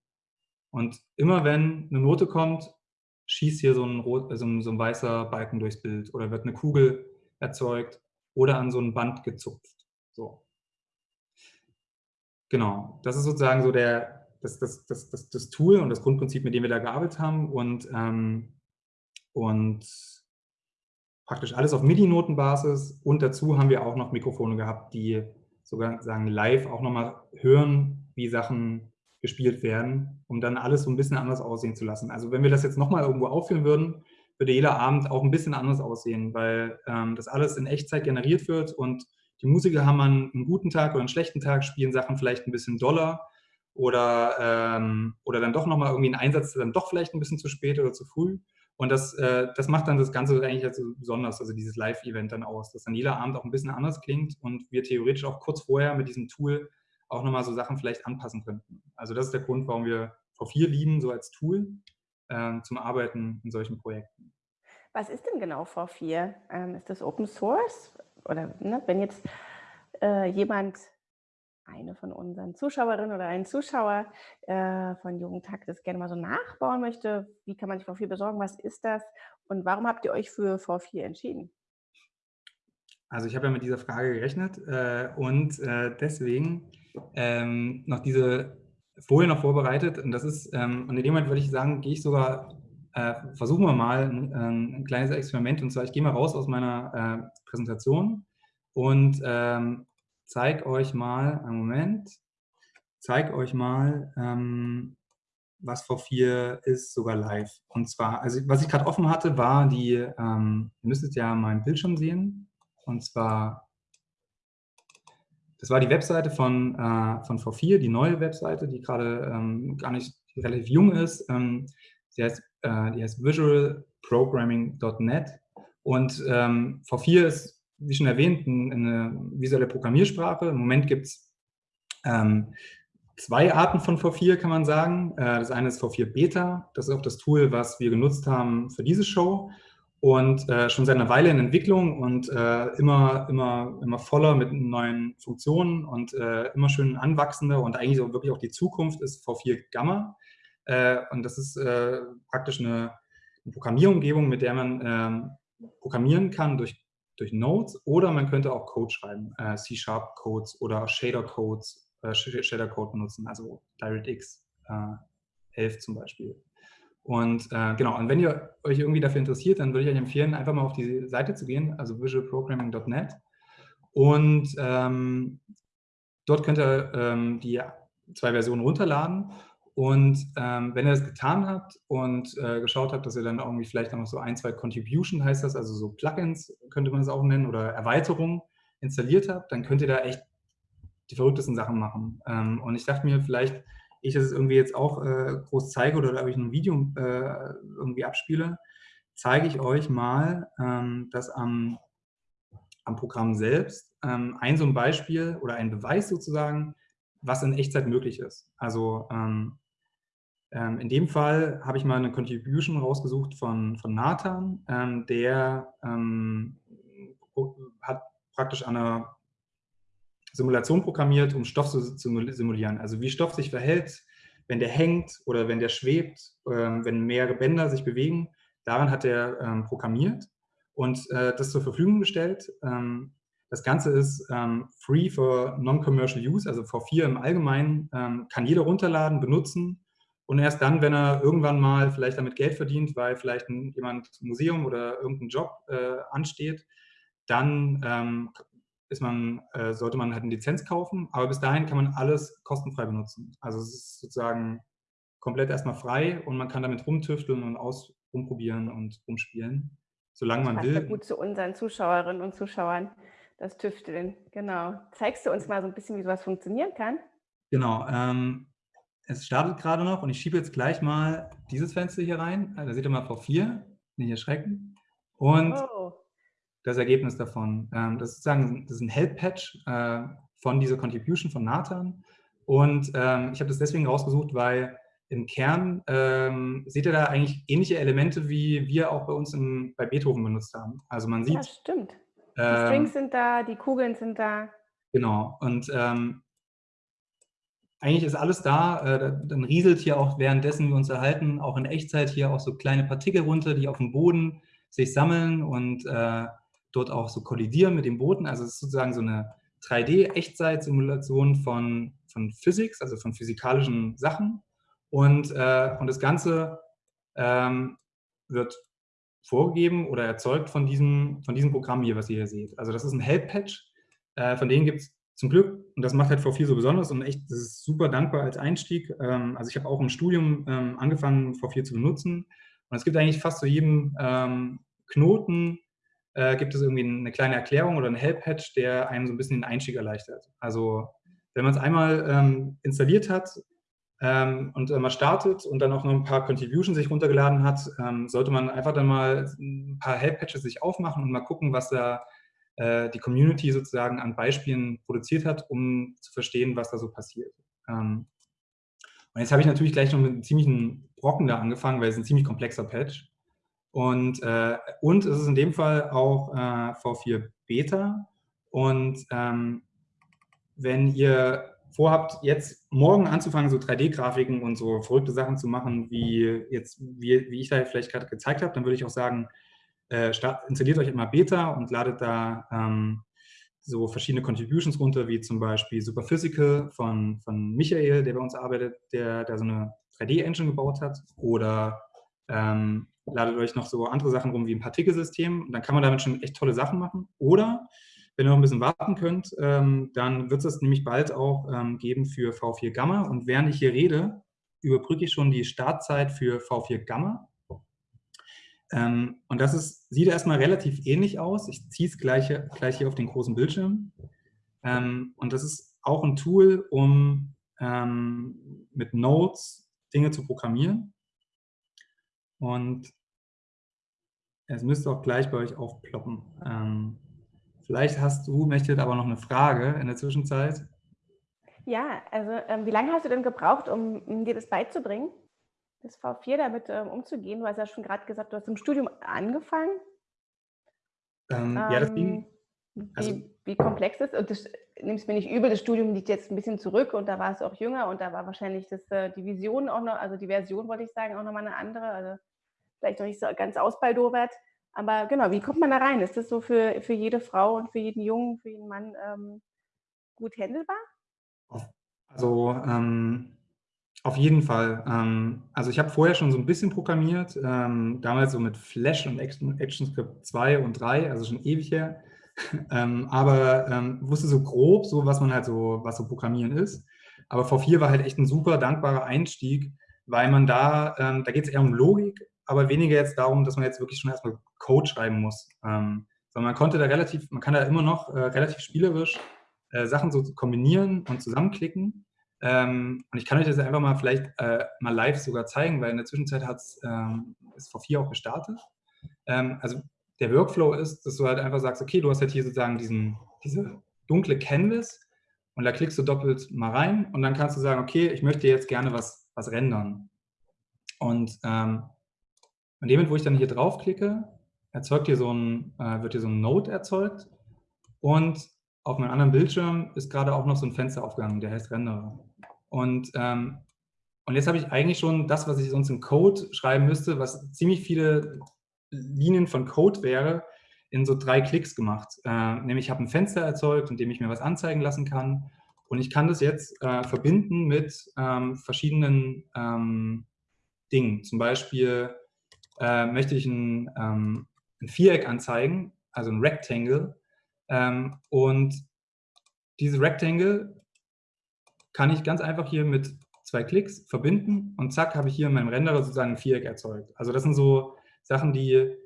Und immer wenn eine Note kommt, schießt hier so ein, rot, so ein, so ein weißer Balken durchs Bild oder wird eine Kugel erzeugt oder an so ein Band gezupft. So. Genau, das ist sozusagen so der, das, das, das, das, das Tool und das Grundprinzip, mit dem wir da gearbeitet haben und, ähm, und praktisch alles auf MIDI-Notenbasis und dazu haben wir auch noch Mikrofone gehabt, die sozusagen live auch nochmal hören, wie Sachen gespielt werden, um dann alles so ein bisschen anders aussehen zu lassen. Also wenn wir das jetzt nochmal irgendwo aufführen würden, würde jeder Abend auch ein bisschen anders aussehen, weil ähm, das alles in Echtzeit generiert wird und die Musiker haben einen guten Tag oder einen schlechten Tag, spielen Sachen vielleicht ein bisschen doller oder, ähm, oder dann doch nochmal irgendwie einen Einsatz, dann doch vielleicht ein bisschen zu spät oder zu früh. Und das, äh, das macht dann das Ganze eigentlich also besonders, also dieses Live-Event dann aus, dass dann jeder Abend auch ein bisschen anders klingt und wir theoretisch auch kurz vorher mit diesem Tool auch nochmal so Sachen vielleicht anpassen könnten. Also das ist der Grund, warum wir V4 lieben, so als Tool äh, zum Arbeiten in solchen Projekten. Was ist denn genau V4? Ähm, ist das Open Source? Oder ne, wenn jetzt äh, jemand, eine von unseren Zuschauerinnen oder ein Zuschauer äh, von Jugendtakt das gerne mal so nachbauen möchte, wie kann man sich V4 besorgen? Was ist das? Und warum habt ihr euch für V4 entschieden? Also ich habe ja mit dieser Frage gerechnet äh, und äh, deswegen ähm, noch diese Folie noch vorbereitet. Und das ist, ähm, und in dem Moment würde ich sagen, gehe ich sogar äh, versuchen wir mal ein, ein, kleines Experiment. Und zwar, ich gehe mal raus aus meiner äh, Präsentation und ähm, zeige euch mal, einen Moment, zeige euch mal, ähm, was V4 ist, sogar live. Und zwar, also was ich gerade offen hatte, war die, ähm, ihr müsstet ja meinen Bildschirm sehen. Und zwar, das war die Webseite von, äh, von V4, die neue Webseite, die gerade ähm, gar nicht relativ jung ist. Ähm, sie heißt äh, die heißt visualprogramming.net. Und ähm, V4 ist, wie schon erwähnt, eine visuelle Programmiersprache. Im Moment gibt es ähm, zwei Arten von V4, kann man sagen. Äh, das eine ist V4 Beta. Das ist auch das Tool, was wir genutzt haben für diese Show. Und äh, schon seit einer Weile in Entwicklung und äh, immer, immer, immer voller mit neuen Funktionen und äh, immer schön anwachsender und eigentlich auch wirklich auch die Zukunft ist V4 Gamma. Äh, und das ist äh, praktisch eine, eine, Programmierumgebung, mit der man ähm, programmieren kann durch, durch Nodes oder man könnte auch Code schreiben, äh, C-Sharp-Codes oder Shader-Codes, Shader-Code benutzen, also DirectX 11 zum Beispiel. Und äh, genau, und wenn ihr euch irgendwie dafür interessiert, dann würde ich euch empfehlen, einfach mal auf die Seite zu gehen, also visualprogramming.net. Und ähm, dort könnt ihr ähm, die zwei Versionen runterladen. Und ähm, wenn ihr das getan habt und äh, geschaut habt, dass ihr dann irgendwie vielleicht noch so ein, zwei Contribution heißt das, also so Plugins könnte man es auch nennen oder Erweiterungen installiert habt, dann könnt ihr da echt die verrücktesten Sachen machen. Ähm, und ich dachte mir, vielleicht ich das irgendwie jetzt auch äh, groß zeige oder da ich ein Video äh, irgendwie abspiele, zeige ich euch mal, ähm, dass am, am Programm selbst ähm, ein so ein Beispiel oder ein Beweis sozusagen, was in Echtzeit möglich ist. Also ähm, ähm, in dem Fall habe ich mal eine Contribution rausgesucht von, von Nathan, ähm, der ähm, hat praktisch an einer Simulation programmiert, um Stoff zu simulieren. Also wie Stoff sich verhält, wenn der hängt oder wenn der schwebt, ähm, wenn mehrere Bänder sich bewegen. Daran hat er ähm, programmiert und äh, das zur Verfügung gestellt. Das Ganze ist free for non-commercial use, also V4 im Allgemeinen, kann jeder runterladen, benutzen und erst dann, wenn er irgendwann mal vielleicht damit Geld verdient, weil vielleicht ein, jemand ein Museum oder irgendein Job äh, ansteht, dann ähm, ist man, äh, sollte man halt eine Lizenz kaufen. Aber bis dahin kann man alles kostenfrei benutzen. Also es ist sozusagen komplett erstmal frei und man kann damit rumtüfteln und aus, rumprobieren und rumspielen, solange man das will. Ja gut zu unseren Zuschauerinnen und Zuschauern das Tüfteln, genau. Zeigst du uns mal so ein bisschen, wie sowas funktionieren kann? Genau. Ähm, es startet gerade noch und ich schiebe jetzt gleich mal dieses Fenster hier rein. Da seht ihr mal V4, nicht erschrecken. Und oh. das Ergebnis davon. Ähm, das, ist sozusagen, das ist ein Help-Patch äh, von dieser Contribution von Nathan. Und ähm, ich habe das deswegen rausgesucht, weil im Kern ähm, seht ihr da eigentlich ähnliche Elemente, wie wir auch bei uns im, bei Beethoven benutzt haben. Also man sieht, ja, stimmt. Die ähm, Strings sind da, die Kugeln sind da. Genau. Und ähm, eigentlich ist alles da. Äh, dann rieselt hier auch währenddessen wir uns erhalten, auch in Echtzeit hier auch so kleine Partikel runter, die auf dem Boden sich sammeln und äh, dort auch so kollidieren mit dem Boden. Also es ist sozusagen so eine 3D-Echtzeit-Simulation von, von Physics, also von physikalischen Sachen. Und, äh, und das Ganze ähm, wird vorgegeben oder erzeugt von diesem, von diesem Programm hier, was ihr hier seht. Also das ist ein Help-Patch, äh, von denen gibt es zum Glück, und das macht halt V4 so besonders und echt, das ist super dankbar als Einstieg. Ähm, also ich habe auch im Studium ähm, angefangen, V4 zu benutzen und es gibt eigentlich fast zu jedem ähm, Knoten äh, gibt es irgendwie eine kleine Erklärung oder ein Help-Patch, der einem so ein bisschen den Einstieg erleichtert. Also wenn man es einmal ähm, installiert hat, ähm, und mal startet und dann auch noch ein paar Contributions sich runtergeladen hat, ähm, sollte man einfach dann mal ein paar Help-Patches sich aufmachen und mal gucken, was da äh, die Community sozusagen an Beispielen produziert hat, um zu verstehen, was da so passiert. Ähm, und jetzt habe ich natürlich gleich noch mit einem ziemlichen Brocken da angefangen, weil es ein ziemlich komplexer Patch. Und, äh, und es ist in dem Fall auch äh, V4 Beta. Und ähm, wenn ihr vorhabt, jetzt morgen anzufangen, so 3D-Grafiken und so verrückte Sachen zu machen, wie, jetzt, wie, wie ich da vielleicht gerade gezeigt habe, dann würde ich auch sagen, äh, start, installiert euch immer Beta und ladet da ähm, so verschiedene Contributions runter, wie zum Beispiel Superphysical von, von Michael, der bei uns arbeitet, der da so eine 3D-Engine gebaut hat. Oder ähm, ladet euch noch so andere Sachen rum wie ein Partikelsystem. Und dann kann man damit schon echt tolle Sachen machen. Oder wenn ihr noch ein bisschen warten könnt, ähm, dann wird es nämlich bald auch ähm, geben für V4 Gamma. Und während ich hier rede, überbrücke ich schon die Startzeit für V4 Gamma. Ähm, und das ist, sieht erstmal relativ ähnlich aus. Ich ziehe es gleich, gleich hier auf den großen Bildschirm. Ähm, und das ist auch ein Tool, um ähm, mit Nodes Dinge zu programmieren. Und es müsste auch gleich bei euch aufploppen. Ähm, Vielleicht hast du, Mechtet, aber noch eine Frage in der Zwischenzeit. Ja, also ähm, wie lange hast du denn gebraucht, um, um, dir das beizubringen, das V4 damit ähm, umzugehen? Du hast ja schon gerade gesagt, du hast im Studium angefangen. Ähm, ja, das ging. Also, wie, wie, komplex ist und das nimmst mir nicht übel, das Studium liegt jetzt ein bisschen zurück und da war es auch jünger und da war wahrscheinlich das, äh, die Vision auch noch, also die Version wollte ich sagen, auch nochmal eine andere, also vielleicht noch nicht so ganz ausbaldowert. Aber genau, wie kommt man da rein? Ist das so für, für jede Frau und für jeden Jungen, für jeden Mann ähm, gut handelbar? Also ähm, auf jeden Fall. Ähm, also ich habe vorher schon so ein bisschen programmiert, ähm, damals so mit Flash und ActionScript 2 und 3, also schon ewig her. Ähm, aber ähm, wusste so grob, so was man halt so, was so Programmieren ist. Aber V4 war halt echt ein super dankbarer Einstieg, weil man da, da geht es eher um Logik, aber weniger jetzt darum, dass man jetzt wirklich schon erstmal Code schreiben muss. Ähm, sondern man konnte da relativ, man kann da immer noch äh, relativ spielerisch äh, Sachen so kombinieren und zusammenklicken. Ähm, und ich kann euch das einfach mal vielleicht äh, mal live sogar zeigen, weil in der Zwischenzeit hat es ähm, ist vor vier auch gestartet. Ähm, also der Workflow ist, dass du halt einfach sagst, okay, du hast halt hier sozusagen diesen, diese dunkle Canvas und da klickst du doppelt mal rein und dann kannst du sagen, okay, ich möchte jetzt gerne was, was rendern. Und ähm, in dem Moment, wo ich dann hier draufklicke, erzeugt hier so ein, äh, wird hier so ein Node erzeugt Und auf meinem anderen Bildschirm ist gerade auch noch so ein Fenster aufgegangen, der heißt Renderer. Und, ähm, und jetzt habe ich eigentlich schon das, was ich sonst im Code schreiben müsste, was ziemlich viele Linien von Code wäre, in so drei Klicks gemacht. Äh, nämlich ich habe ein Fenster erzeugt, in dem ich mir was anzeigen lassen kann. Und ich kann das jetzt äh, verbinden mit ähm, verschiedenen ähm, Dingen. Zum Beispiel äh, möchte ich ein, ähm, ein, Viereck anzeigen, also ein Rectangle. Ähm, und diese Rectangle kann ich ganz einfach hier mit zwei Klicks verbinden und zack, habe ich hier in meinem Renderer sozusagen ein Viereck erzeugt. Also das sind so Sachen, die, äh,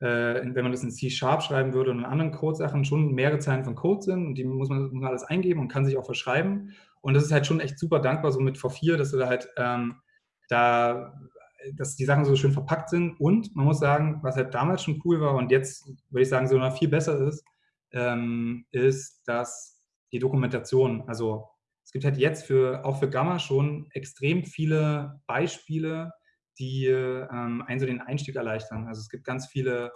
wenn man das in C-Sharp schreiben würde und in anderen Code-Sachen schon mehrere Zeilen von Code sind und die muss man, muss man, alles eingeben und kann sich auch verschreiben. Und das ist halt schon echt super dankbar, so mit V4, dass du da halt ähm, da dass die Sachen so schön verpackt sind. Und man muss sagen, was halt damals schon cool war und jetzt würde ich sagen, so noch viel besser ist, ähm, ist, dass die Dokumentation, also gibt halt jetzt für, auch für Gamma schon extrem viele Beispiele, die ähm, einen so den Einstieg erleichtern. Also es gibt ganz viele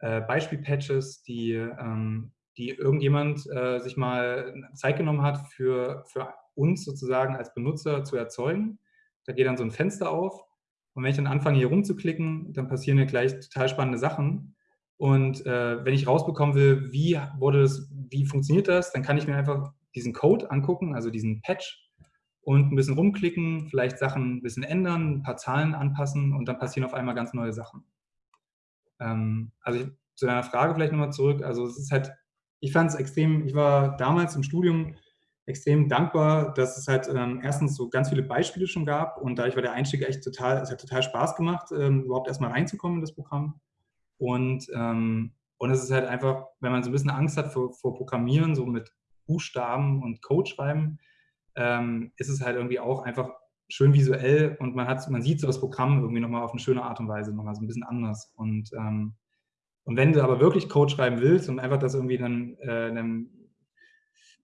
äh, Beispielpatches, die, ähm, die irgendjemand äh, sich mal Zeit genommen hat, für, für uns sozusagen als Benutzer zu erzeugen. Da geht dann so ein Fenster auf und wenn ich dann anfange, hier rumzuklicken, dann passieren ja gleich total spannende Sachen. Und äh, wenn ich rausbekommen will, wie wurde das, wie funktioniert das, dann kann ich mir einfach diesen Code angucken, also diesen Patch und ein bisschen rumklicken, vielleicht Sachen ein bisschen ändern, ein paar Zahlen anpassen und dann passieren auf einmal ganz neue Sachen. Ähm, also ich, zu deiner Frage vielleicht nochmal zurück. Also es ist halt, ich fand es extrem, ich war damals im Studium extrem dankbar, dass es halt ähm, erstens so ganz viele Beispiele schon gab und dadurch war der Einstieg echt total, es hat total Spaß gemacht, ähm, überhaupt erstmal reinzukommen in das Programm. Und, ähm, und es ist halt einfach, wenn man so ein bisschen Angst hat vor, vor Programmieren, so mit Buchstaben und Code schreiben, ähm, ist es halt irgendwie auch einfach schön visuell und man, hat, man sieht so das Programm irgendwie nochmal auf eine schöne Art und Weise, nochmal so ein bisschen anders. Und, ähm, und wenn du aber wirklich Code schreiben willst und einfach das irgendwie dann, äh, dann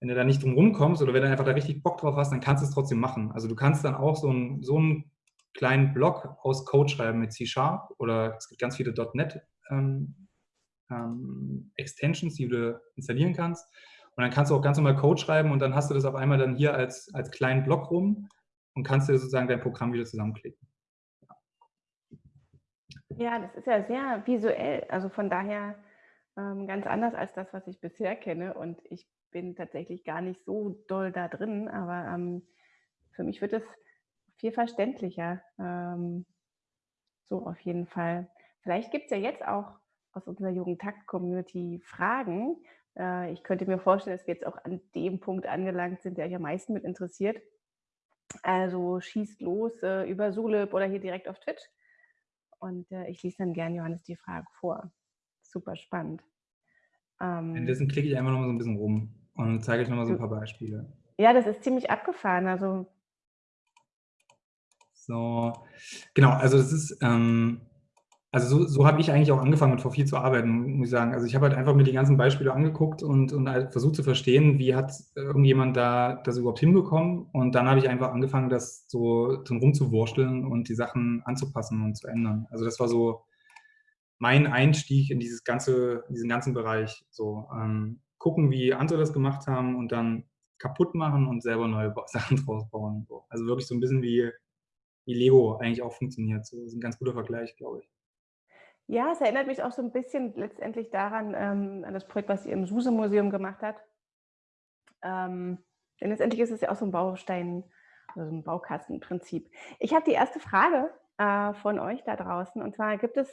wenn du da nicht drum rumkommst oder wenn du einfach da richtig Bock drauf hast, dann kannst du es trotzdem machen. Also du kannst dann auch so, ein, so einen kleinen Block aus Code schreiben mit C-Sharp oder es gibt ganz viele .NET ähm, ähm, Extensions, die du installieren kannst. Und dann kannst du auch ganz normal Code schreiben und dann hast du das auf einmal dann hier als, als kleinen Block rum und kannst dir sozusagen dein Programm wieder zusammenklicken. Ja, das ist ja sehr visuell. Also von daher ähm, ganz anders als das, was ich bisher kenne. Und ich bin tatsächlich gar nicht so doll da drin, aber ähm, für mich wird es viel verständlicher. Ähm, so auf jeden Fall. Vielleicht gibt es ja jetzt auch aus unserer Jugendtakt-Community Fragen. Äh, ich könnte mir vorstellen, dass wir jetzt auch an dem Punkt angelangt sind, der euch am meisten mit interessiert. Also schießt los äh, über Sulip oder hier direkt auf Twitch. Und äh, ich lese dann gerne Johannes die Frage vor. Super spannend. Ähm, Währenddessen klicke ich einfach noch mal so ein bisschen rum. Und zeige ich nochmal so ein paar Beispiele. Ja, das ist ziemlich abgefahren. Also so, genau, also das ist, ähm, also so, so habe ich eigentlich auch angefangen mit V4 zu arbeiten, muss ich sagen. Also ich habe halt einfach mir die ganzen Beispiele angeguckt und, und halt versucht zu verstehen, wie hat irgendjemand da das überhaupt hinbekommen. Und dann habe ich einfach angefangen, das so drin rumzuwursteln und die Sachen anzupassen und zu ändern. Also das war so mein Einstieg in dieses ganze, in diesen ganzen Bereich. So, ähm, gucken, wie andere das gemacht haben und dann kaputt machen und selber neue Sachen draus bauen. Also wirklich so ein bisschen wie, wie Lego eigentlich auch funktioniert. So, das ist ein ganz guter Vergleich, glaube ich. Ja, es erinnert mich auch so ein bisschen letztendlich daran, ähm, an das Projekt, was ihr im SUSE-Museum gemacht habt. Ähm, denn letztendlich ist es ja auch so ein Baustein, also ein Baukastenprinzip. Ich habe die erste Frage äh, von euch da draußen und zwar gibt es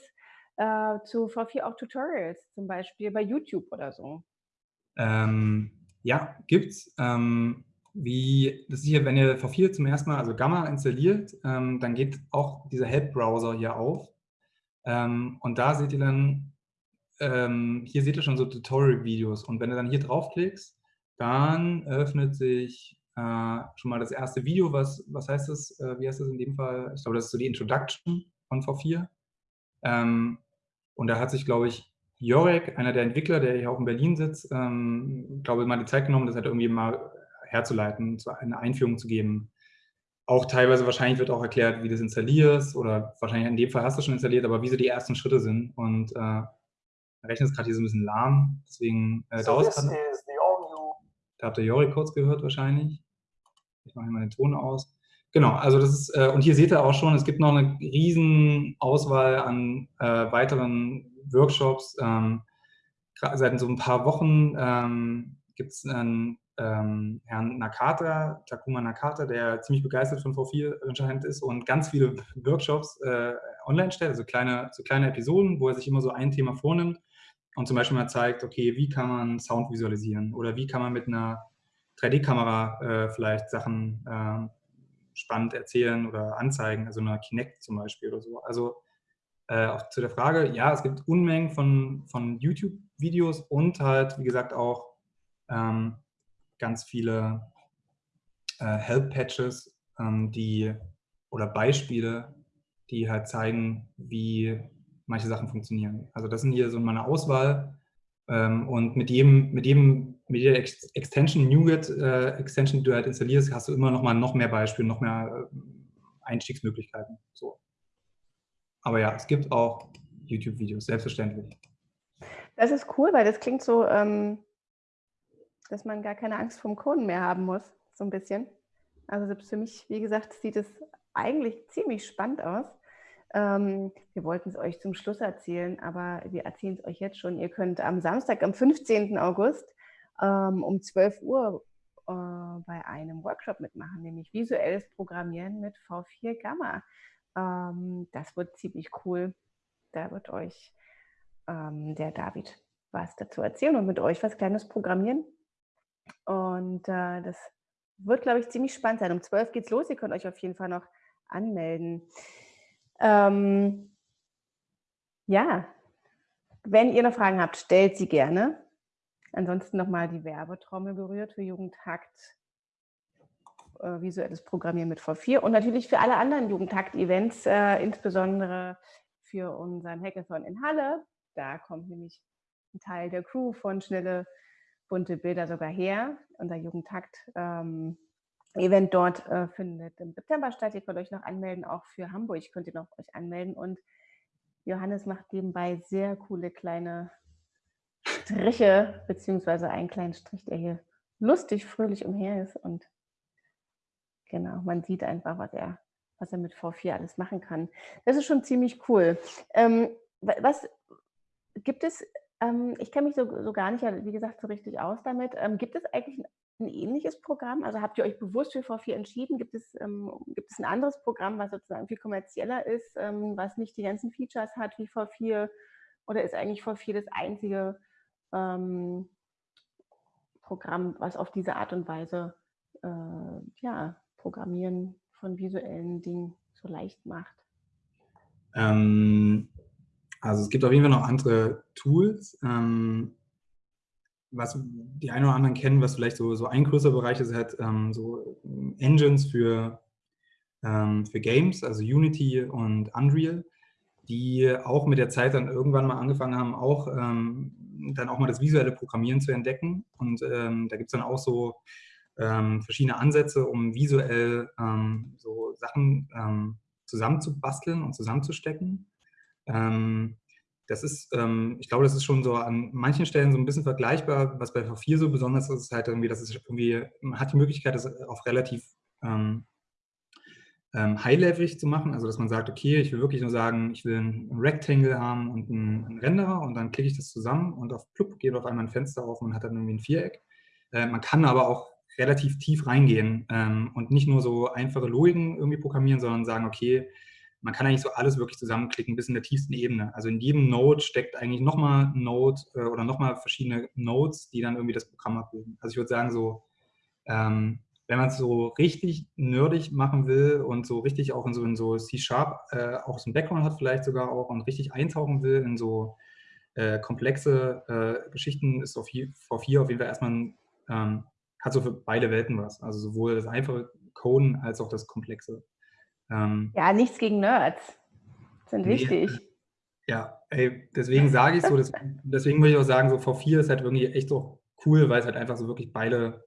äh, zu V4 auch Tutorials, zum Beispiel bei YouTube oder so? Ähm, ja, gibt's. Ähm, wie, das ist hier, wenn ihr V4 zum ersten Mal, also Gamma installiert, ähm, dann geht auch dieser Help-Browser hier auf. Ähm, und da seht ihr dann, ähm, hier seht ihr schon so Tutorial-Videos. Und wenn du dann hier draufklickst, dann öffnet sich äh, schon mal das erste Video. Was, was heißt das? Äh, wie heißt das in dem Fall? Ich glaube, das ist so die Introduction von V4. Ähm, und da hat sich, glaube ich, Jorek, einer der Entwickler, der hier auch in Berlin sitzt, ähm, glaube ich, mal die Zeit genommen, das halt irgendwie mal herzuleiten, eine Einführung zu geben. Auch teilweise wahrscheinlich wird auch erklärt, wie du das installierst oder wahrscheinlich in dem Fall hast du schon installiert, aber wie so die ersten Schritte sind. Und, äh, Rechner ist gerade hier so ein bisschen lahm, deswegen äh, so dauert es. Da habt ihr Jori kurz gehört wahrscheinlich. Ich mache hier mal den Ton aus. Genau, also das ist, äh, und hier seht ihr auch schon, es gibt noch eine riesen Auswahl an äh, weiteren Workshops. Ähm, seit so ein paar Wochen ähm, gibt es einen ähm, Herrn Nakata, Takuma Nakata, der ziemlich begeistert von V4 anscheinend ist und ganz viele Workshops äh, online stellt, also kleine, so kleine Episoden, wo er sich immer so ein Thema vornimmt und zum Beispiel mal zeigt, okay, wie kann man Sound visualisieren oder wie kann man mit einer 3D-Kamera äh, vielleicht Sachen äh, spannend erzählen oder anzeigen, also einer Kinect zum Beispiel oder so. Also äh, auch zu der Frage, ja, es gibt Unmengen von, von YouTube-Videos und halt, wie gesagt, auch ähm, ganz viele äh, Help-Patches, ähm, die oder Beispiele, die halt zeigen, wie manche Sachen funktionieren. Also das sind hier so meine Auswahl ähm, und mit jedem, mit jedem, mit jeder Ex Extension, NuGet äh, Extension, die du halt installierst, hast du immer noch mal noch mehr Beispiele, noch mehr äh, Einstiegsmöglichkeiten. So. Aber ja, es gibt auch YouTube-Videos, selbstverständlich. Das ist cool, weil das klingt so, ähm, dass man gar keine Angst vom Coden mehr haben muss, so ein bisschen. Also für mich, wie gesagt, sieht es eigentlich ziemlich spannend aus. Ähm, wir wollten es euch zum Schluss erzählen, aber wir erzählen es euch jetzt schon. Ihr könnt am Samstag, am 15. August ähm, um 12 Uhr äh, bei einem Workshop mitmachen, nämlich visuelles Programmieren mit V4 Gamma. Ähm, das wird ziemlich cool. Da wird euch ähm, der David was dazu erzählen und mit euch was Kleines programmieren. Und äh, das wird, glaube ich, ziemlich spannend sein. Um 12 geht es los. Ihr könnt euch auf jeden Fall noch anmelden. Ähm, ja, wenn ihr noch Fragen habt, stellt sie gerne. Ansonsten nochmal die Werbetrommel berührt für Jugendhakt, äh, visuelles Programmieren mit V4 und natürlich für alle anderen Jugendhakt-Events, äh, insbesondere für unseren Hackathon in Halle. Da kommt nämlich ein Teil der Crew von Schnelle bunte Bilder sogar her. Unser Jugendtakt ähm, dort äh, findet im September statt. Ihr könnt euch noch anmelden, auch für Hamburg könnt ihr noch euch anmelden. Und Johannes macht nebenbei sehr coole kleine Striche, beziehungsweise einen kleinen Strich, der hier lustig, fröhlich umher ist. Und genau, man sieht einfach, was er, was er mit V4 alles machen kann. Das ist schon ziemlich cool. Ähm, was gibt es ähm, ich kenne mich so, so, gar nicht, wie gesagt, so richtig aus damit. Ähm, gibt es eigentlich ein, ein, ähnliches Programm? Also habt ihr euch bewusst für V4 entschieden? Gibt es, ähm, gibt es ein anderes Programm, was sozusagen viel kommerzieller ist, ähm, was nicht die ganzen Features hat wie V4? Oder ist eigentlich V4 das einzige ähm, Programm, was auf diese Art und Weise äh, ja, Programmieren von visuellen Dingen so leicht macht? Ähm, also es gibt auf jeden Fall noch andere Tools. Ähm, was die einen oder anderen kennen, was vielleicht so, so ein größerer Bereich ist, halt ähm, so Engines für, ähm, für Games, also Unity und Unreal, die auch mit der Zeit dann irgendwann mal angefangen haben, auch ähm, dann auch mal das visuelle Programmieren zu entdecken. Und ähm, da gibt es dann auch so ähm, verschiedene Ansätze, um visuell so Sachen zusammenzubasteln und zusammenzustecken. Ähm, das ist, ähm, ich glaube, das ist schon so an manchen Stellen so ein bisschen vergleichbar. Was bei V4 so besonders ist, ist halt irgendwie, dass es irgendwie, man hat die Möglichkeit, das auf relativ ähm, high-levelig zu machen. Also, dass man sagt, okay, ich will wirklich nur sagen, ich will ein Rectangle haben und einen, einen Renderer und dann klicke ich das zusammen und auf plupp geht auf einmal ein Fenster auf und man hat dann irgendwie ein Viereck. Äh, man kann aber auch relativ tief reingehen ähm, und nicht nur so einfache Logiken irgendwie programmieren, sondern sagen, okay, man kann eigentlich so alles wirklich zusammenklicken bis in der tiefsten Ebene. Also in jedem Node steckt eigentlich nochmal Node äh, oder nochmal verschiedene Nodes, die dann irgendwie das Programm abbilden. Also ich würde sagen so, ähm, wenn man es so richtig nerdig machen will und so richtig auch in so, in so C-Sharp äh, auch so ein Background hat vielleicht sogar auch und richtig eintauchen will in so äh, komplexe äh, Geschichten, ist V4 auf jeden Fall erstmal ein, ähm, hat so für beide Welten was. Also sowohl das einfache Coden als auch das Komplexe. Ähm, ja, nichts gegen Nerds. Sind nee, wichtig. Ja, ey, deswegen sage ich so, das, deswegen würde ich auch sagen, so V4 ist halt irgendwie echt so cool, weil es halt einfach so wirklich beide,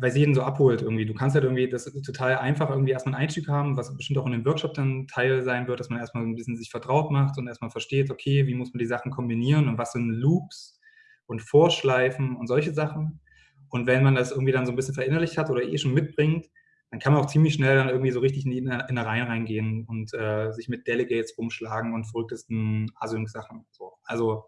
weil sie jeden so abholt irgendwie. Du kannst halt irgendwie, das ist total einfach irgendwie erstmal einen Einstieg haben, was bestimmt auch in dem Workshop dann Teil sein wird, dass man erstmal ein bisschen sich vertraut macht und erstmal versteht, okay, wie muss man die Sachen kombinieren und was sind Loops und Vorschleifen und solche Sachen. Und wenn man das irgendwie dann so ein bisschen verinnerlicht hat oder eh schon mitbringt, dann kann man auch ziemlich schnell dann irgendwie so richtig in die Innereien reingehen und äh, sich mit Delegates rumschlagen und verrücktesten Async-Sachen. So. Also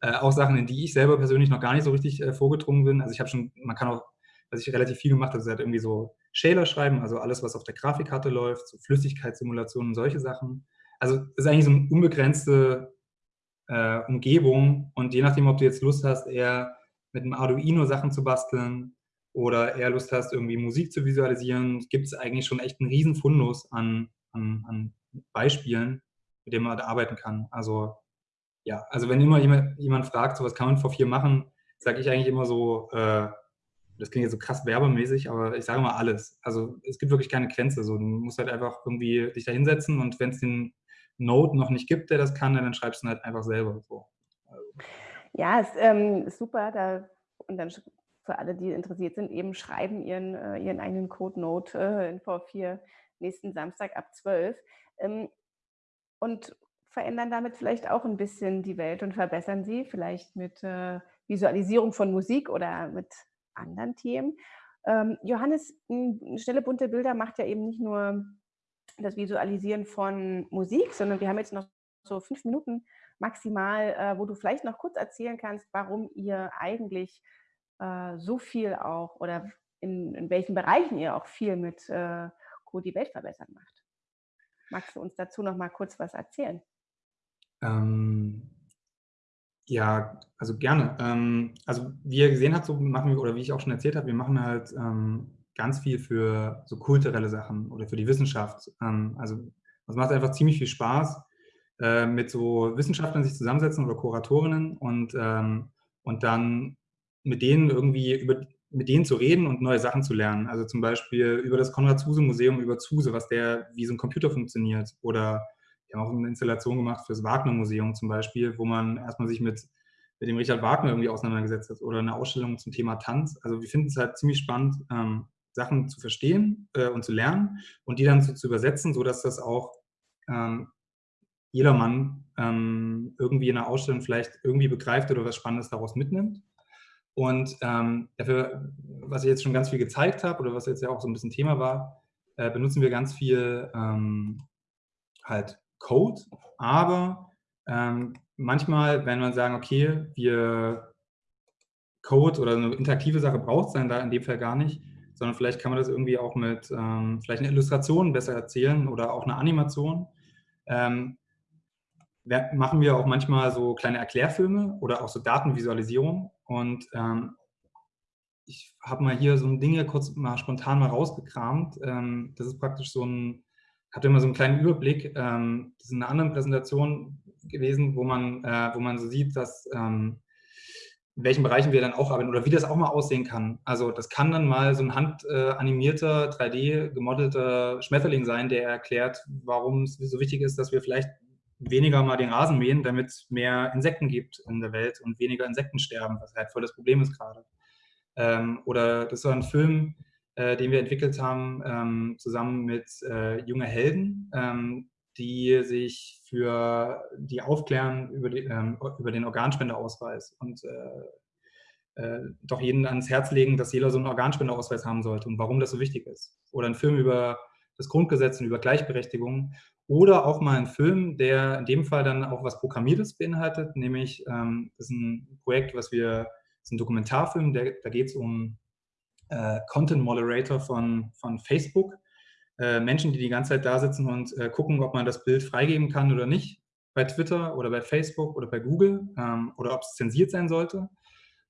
äh, auch Sachen, in die ich selber persönlich noch gar nicht so richtig äh, vorgedrungen bin. Also ich habe schon, man kann auch was ich relativ viel gemacht habe, ist halt irgendwie so Shaler schreiben, also alles, was auf der Grafikkarte läuft, so Flüssigkeitssimulationen, solche Sachen. Also es ist eigentlich so eine unbegrenzte äh, Umgebung und je nachdem, ob du jetzt Lust hast, eher mit einem Arduino Sachen zu basteln oder eher Lust hast, irgendwie Musik zu visualisieren, gibt es eigentlich schon echt einen riesen Fundus an, an, an Beispielen, mit denen man arbeiten kann. Also ja, also wenn immer jemand, jemand fragt, so was kann man vor vier machen, sage ich eigentlich immer so, äh, das klingt jetzt so krass werbemäßig, aber ich sage mal alles. Also es gibt wirklich keine Grenze. So, du musst halt einfach irgendwie dich da hinsetzen und wenn es den Node noch nicht gibt, der das kann, dann schreibst du ihn halt einfach selber. So. Also. Ja, ist, ähm, super. Da, und dann für alle, die interessiert sind, eben schreiben ihren, äh, ihren eigenen Code-Node äh, in V4 nächsten Samstag ab 12. Ähm, und verändern damit vielleicht auch ein bisschen die Welt und verbessern sie, vielleicht mit äh, Visualisierung von Musik oder mit anderen Themen. Ähm, Johannes, schnelle bunte Bilder macht ja eben nicht nur das Visualisieren von Musik, sondern wir haben jetzt noch so fünf Minuten maximal, äh, wo du vielleicht noch kurz erzählen kannst, warum ihr eigentlich äh, so viel auch oder in, in, welchen Bereichen ihr auch viel mit äh, Code die Welt verbessern macht. Magst du uns dazu noch mal kurz was erzählen? Ähm, ja, also gerne. Ähm, also wie ihr gesehen habt, so machen wir, oder wie ich auch schon erzählt habe, wir machen halt ähm, ganz viel für so kulturelle Sachen oder für die Wissenschaft. Ähm, also es macht einfach ziemlich viel Spaß, äh, mit so Wissenschaftlern sich zusammensetzen oder Kuratorinnen und, ähm, und dann mit denen irgendwie über mit denen zu reden und neue Sachen zu lernen. Also zum Beispiel über das Konrad-Zuse-Museum, über Zuse, was der, wie so ein Computer funktioniert oder wir haben auch eine Installation gemacht für das Wagner-Museum zum Beispiel, wo man erstmal sich mit, mit dem Richard Wagner irgendwie auseinandergesetzt hat oder eine Ausstellung zum Thema Tanz. Also wir finden es halt ziemlich spannend, ähm, Sachen zu verstehen äh, und zu lernen und die dann so zu übersetzen, sodass das auch ähm, jedermann ähm, irgendwie in einer Ausstellung vielleicht irgendwie begreift oder was Spannendes daraus mitnimmt. Und ähm, dafür, was ich jetzt schon ganz viel gezeigt habe oder was jetzt ja auch so ein bisschen Thema war, äh, benutzen wir ganz viel ähm, halt Code, aber ähm, manchmal, wenn man sagen, okay, wir Code oder eine interaktive Sache braucht es dann da in dem Fall gar nicht, sondern vielleicht kann man das irgendwie auch mit ähm, vielleicht einer Illustration besser erzählen oder auch einer Animation. Ähm, machen wir auch manchmal so kleine Erklärfilme oder auch so Datenvisualisierung. Und ähm, ich habe mal hier so ein Ding hier kurz mal spontan mal rausgekramt. Ähm, das ist praktisch so ein hatte immer so einen kleinen Überblick. Ähm, das ist in einer anderen Präsentation gewesen, wo man, äh, wo man so sieht, dass ähm, in welchen Bereichen wir dann auch arbeiten oder wie das auch mal aussehen kann. Also das kann dann mal so ein handanimierter, 3D gemodelter Schmetterling sein, der erklärt, warum es so wichtig ist, dass wir vielleicht weniger mal den Rasen mähen, damit es mehr Insekten gibt in der Welt und weniger Insekten sterben, was halt voll das Problem ist gerade. Ähm, oder das war ein Film, äh, den wir entwickelt haben, ähm, zusammen mit äh, junge Helden, ähm, die sich für die aufklären über, die, ähm, über den Organspendeausweis und äh, äh, doch jeden ans Herz legen, dass jeder so einen Organspendeausweis haben sollte und warum das so wichtig ist. Oder ein Film über das Grundgesetz und über Gleichberechtigung. Oder auch mal ein Film, der in dem Fall dann auch was Programmiertes beinhaltet, nämlich ähm, ist ein Projekt, was wir, das ist ein Dokumentarfilm, der, da geht es um äh, Content Moderator von, von Facebook. Äh, Menschen, die die ganze Zeit da sitzen und äh, gucken, ob man das Bild freigeben kann oder nicht, bei Twitter oder bei Facebook oder bei Google ähm, oder ob es zensiert sein sollte.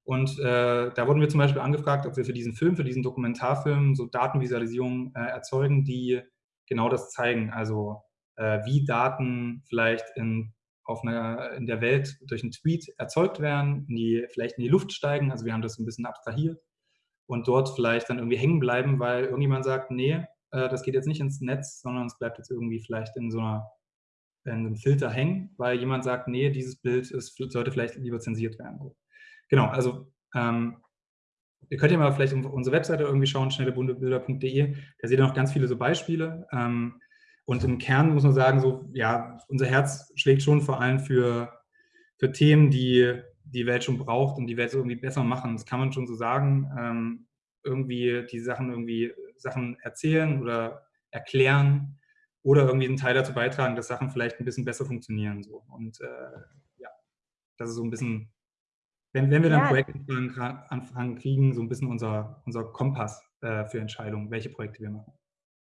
Und äh, da wurden wir zum Beispiel angefragt, ob wir für diesen Film, für diesen Dokumentarfilm so Datenvisualisierungen äh, erzeugen, die genau das zeigen. Also wie Daten vielleicht in, auf einer, in der Welt durch einen Tweet erzeugt werden, in die, vielleicht in die Luft steigen. Also wir haben das ein bisschen abstrahiert und dort vielleicht dann irgendwie hängen bleiben, weil irgendjemand sagt, nee, äh, das geht jetzt nicht ins Netz, sondern es bleibt jetzt irgendwie vielleicht in so einer in einem Filter hängen, weil jemand sagt, nee, dieses Bild ist, sollte vielleicht lieber zensiert werden. Genau, also ähm, ihr könnt ja mal vielleicht unsere Webseite irgendwie schauen, schnellebundebilder.de, da seht ihr noch ganz viele so Beispiele. Ähm, und im Kern muss man sagen, so, ja, unser Herz schlägt schon vor allem für, für Themen, die die Welt schon braucht und die Welt so irgendwie besser machen. Das kann man schon so sagen. Ähm, irgendwie die Sachen irgendwie Sachen erzählen oder erklären oder irgendwie einen Teil dazu beitragen, dass Sachen vielleicht ein bisschen besser funktionieren. So. Und äh, ja, das ist so ein bisschen, wenn, wenn wir dann ja. Projektanfragen kriegen, so ein bisschen unser, unser Kompass äh, für Entscheidungen, welche Projekte wir machen.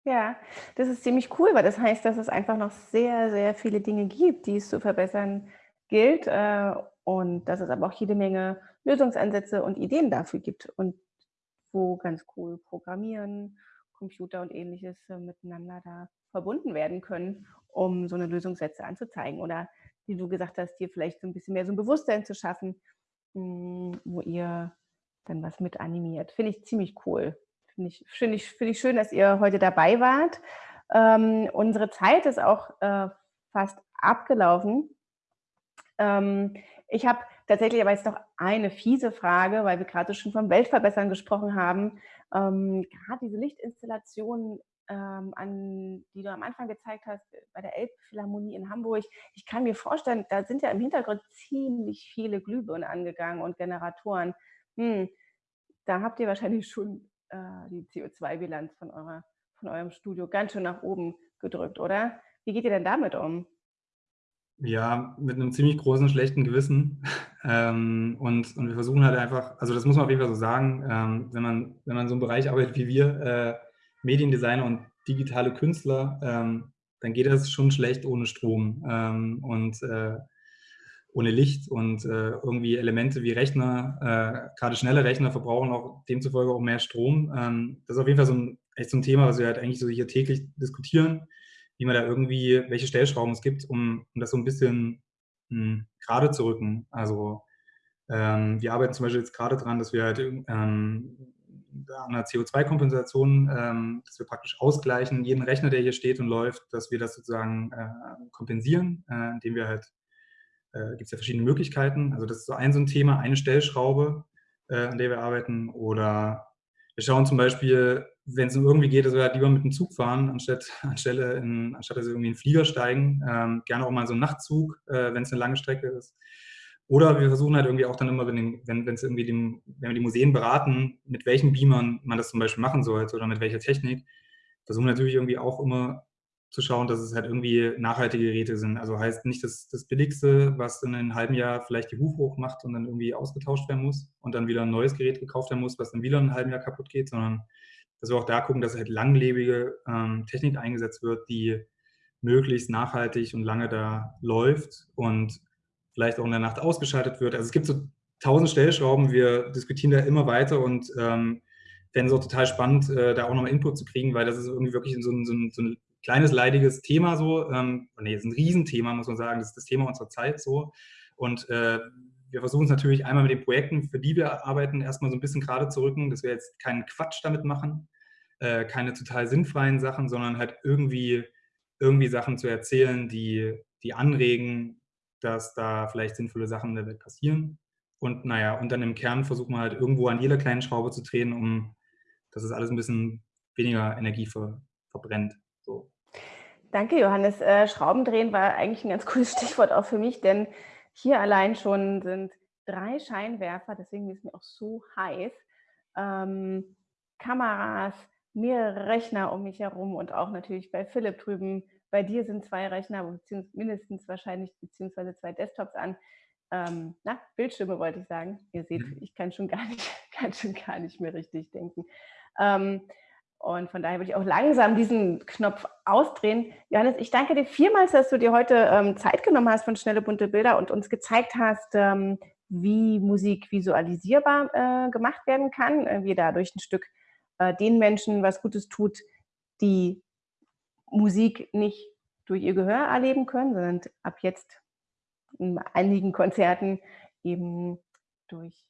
Ja, das ist ziemlich cool, weil das heißt, dass es einfach noch sehr, sehr viele Dinge gibt, die es zu verbessern gilt äh, und dass es aber auch jede Menge Lösungsansätze und Ideen dafür gibt und wo ganz cool Programmieren, Computer und ähnliches äh, miteinander da verbunden werden können, um so eine Lösungssätze anzuzeigen oder wie du gesagt hast, dir vielleicht so ein bisschen mehr so ein Bewusstsein zu schaffen, hm, wo ihr dann was mit animiert. Finde ich ziemlich cool. Finde ich, find ich, find ich schön, dass ihr heute dabei wart. Ähm, unsere Zeit ist auch äh, fast abgelaufen. Ähm, ich habe tatsächlich aber jetzt noch eine fiese Frage, weil wir gerade schon vom Weltverbessern gesprochen haben. Ähm, gerade diese Lichtinstallationen, ähm, an, die du am Anfang gezeigt hast bei der Elbphilharmonie in Hamburg, ich kann mir vorstellen, da sind ja im Hintergrund ziemlich viele Glühbirnen angegangen und Generatoren. Hm, da habt ihr wahrscheinlich schon äh, die CO2-Bilanz von, von eurem Studio ganz schön nach oben gedrückt, oder? Wie geht ihr denn damit um? Ja, mit einem ziemlich großen schlechten Gewissen. Ähm, und, und wir versuchen halt einfach, also das muss man auf jeden Fall so sagen, ähm, wenn, man, wenn man so im Bereich arbeitet wie wir, äh, Mediendesigner und digitale Künstler, ähm, dann geht das schon schlecht ohne Strom ähm, und äh, ohne Licht und äh, irgendwie Elemente wie Rechner, äh, gerade schnelle Rechner verbrauchen auch demzufolge auch mehr Strom. Ähm, das ist auf jeden Fall so ein, echt so ein Thema, was wir halt eigentlich so hier täglich diskutieren wie man da irgendwie, welche Stellschrauben es gibt, um, um das so ein bisschen mh, hm, gerade zu rücken. Also ähm, wir arbeiten zum Beispiel jetzt gerade dran, dass wir halt ähm, an einer CO2-Kompensation, ähm, dass wir praktisch ausgleichen, jeden Rechner, der hier steht und läuft, dass wir das sozusagen äh, kompensieren, äh, indem wir halt, äh, gibt es ja verschiedene Möglichkeiten. Also das ist so ein so ein Thema, eine Stellschraube, äh, an der wir arbeiten. Oder wir schauen zum Beispiel, wenn es irgendwie geht, dass wir halt lieber mit dem Zug fahren, anstatt, anstelle in, anstatt dass wir irgendwie in den Flieger steigen. Ähm, gerne auch mal so einen Nachtzug, äh, wenn es eine lange Strecke ist. Oder wir versuchen halt irgendwie auch dann immer, wenn, es irgendwie dem, wenn wir die Museen beraten, mit welchen Beamern man das zum Beispiel machen sollte oder mit welcher Technik, versuchen natürlich irgendwie auch immer zu schauen, dass es halt irgendwie nachhaltige Geräte sind. Also heißt nicht das, das Billigste, was in einem halben Jahr vielleicht die Hufe hoch macht und dann irgendwie ausgetauscht werden muss und dann wieder ein neues Gerät gekauft werden muss, was dann wieder in einem halben Jahr kaputt geht, sondern dass wir auch da gucken, dass halt langlebige ähm, Technik eingesetzt wird, die möglichst nachhaltig und lange da läuft und vielleicht auch in der Nacht ausgeschaltet wird. Also es gibt so tausend Stellschrauben, wir diskutieren da immer weiter und ähm, fände es auch total spannend, äh, da auch nochmal Input zu kriegen, weil das ist irgendwie wirklich so ein, so ein, so ein kleines, leidiges Thema so. Ähm, nee, ist ein Riesenthema, muss man sagen. Das ist das Thema unserer Zeit so. Und äh, wir versuchen es natürlich einmal mit den Projekten, für die wir arbeiten, erstmal so ein bisschen gerade zu rücken, dass wir jetzt keinen Quatsch damit machen, äh, keine total sinnfreien Sachen, sondern halt irgendwie, irgendwie Sachen zu erzählen, die, die anregen, dass da vielleicht sinnvolle Sachen in der Welt passieren. Und naja, und dann im Kern versuchen wir halt irgendwo an jeder kleinen Schraube zu drehen, um dass es alles ein bisschen weniger Energie ver, verbrennt. So. Danke, Johannes. Äh, Schraubendrehen war eigentlich ein ganz cooles Stichwort auch für mich, denn hier allein schon sind drei Scheinwerfer, deswegen ist mir auch so heiß, ähm, Kameras, mehrere Rechner um mich herum und auch natürlich bei Philipp drüben. Bei dir sind zwei Rechner, beziehungsweise mindestens wahrscheinlich, beziehungsweise zwei Desktops an. Ähm, na, Bildschirme wollte ich sagen. Ihr seht, mhm. ich kann schon gar nicht, kann schon gar nicht mehr richtig denken. Ähm, und von daher würde ich auch langsam diesen Knopf ausdrehen. Johannes, ich danke dir vielmals, dass du dir heute ähm, Zeit genommen hast von Schnelle bunte Bilder und uns gezeigt hast, ähm, wie Musik visualisierbar äh, gemacht werden kann, äh, wie dadurch ein Stück äh, den Menschen was Gutes tut, die Musik nicht durch ihr Gehör erleben können, sondern ab jetzt in einigen Konzerten eben durch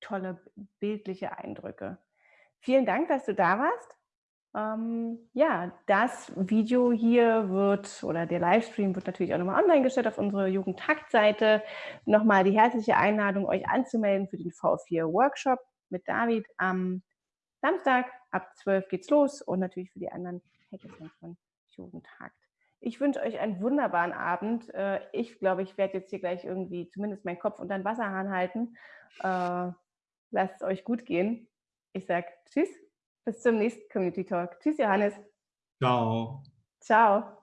tolle bildliche Eindrücke. Vielen Dank, dass du da warst. Ähm, ja, das Video hier wird oder der Livestream wird natürlich auch nochmal online gestellt auf unsere Jugendtakt-Seite. Nochmal die herzliche Einladung, euch anzumelden für den V4 Workshop mit David am Samstag ab 12 geht's los und natürlich für die anderen Hackathons von Jugendtakt. Ich wünsche euch einen wunderbaren Abend. Äh, ich glaube, ich werde jetzt hier gleich irgendwie zumindest meinen Kopf unter den Wasserhahn halten. Äh, lasst es euch gut gehen. Ich sage Tschüss, bis zum nächsten Community Talk. Tschüss, Johannes. Ciao. Ciao.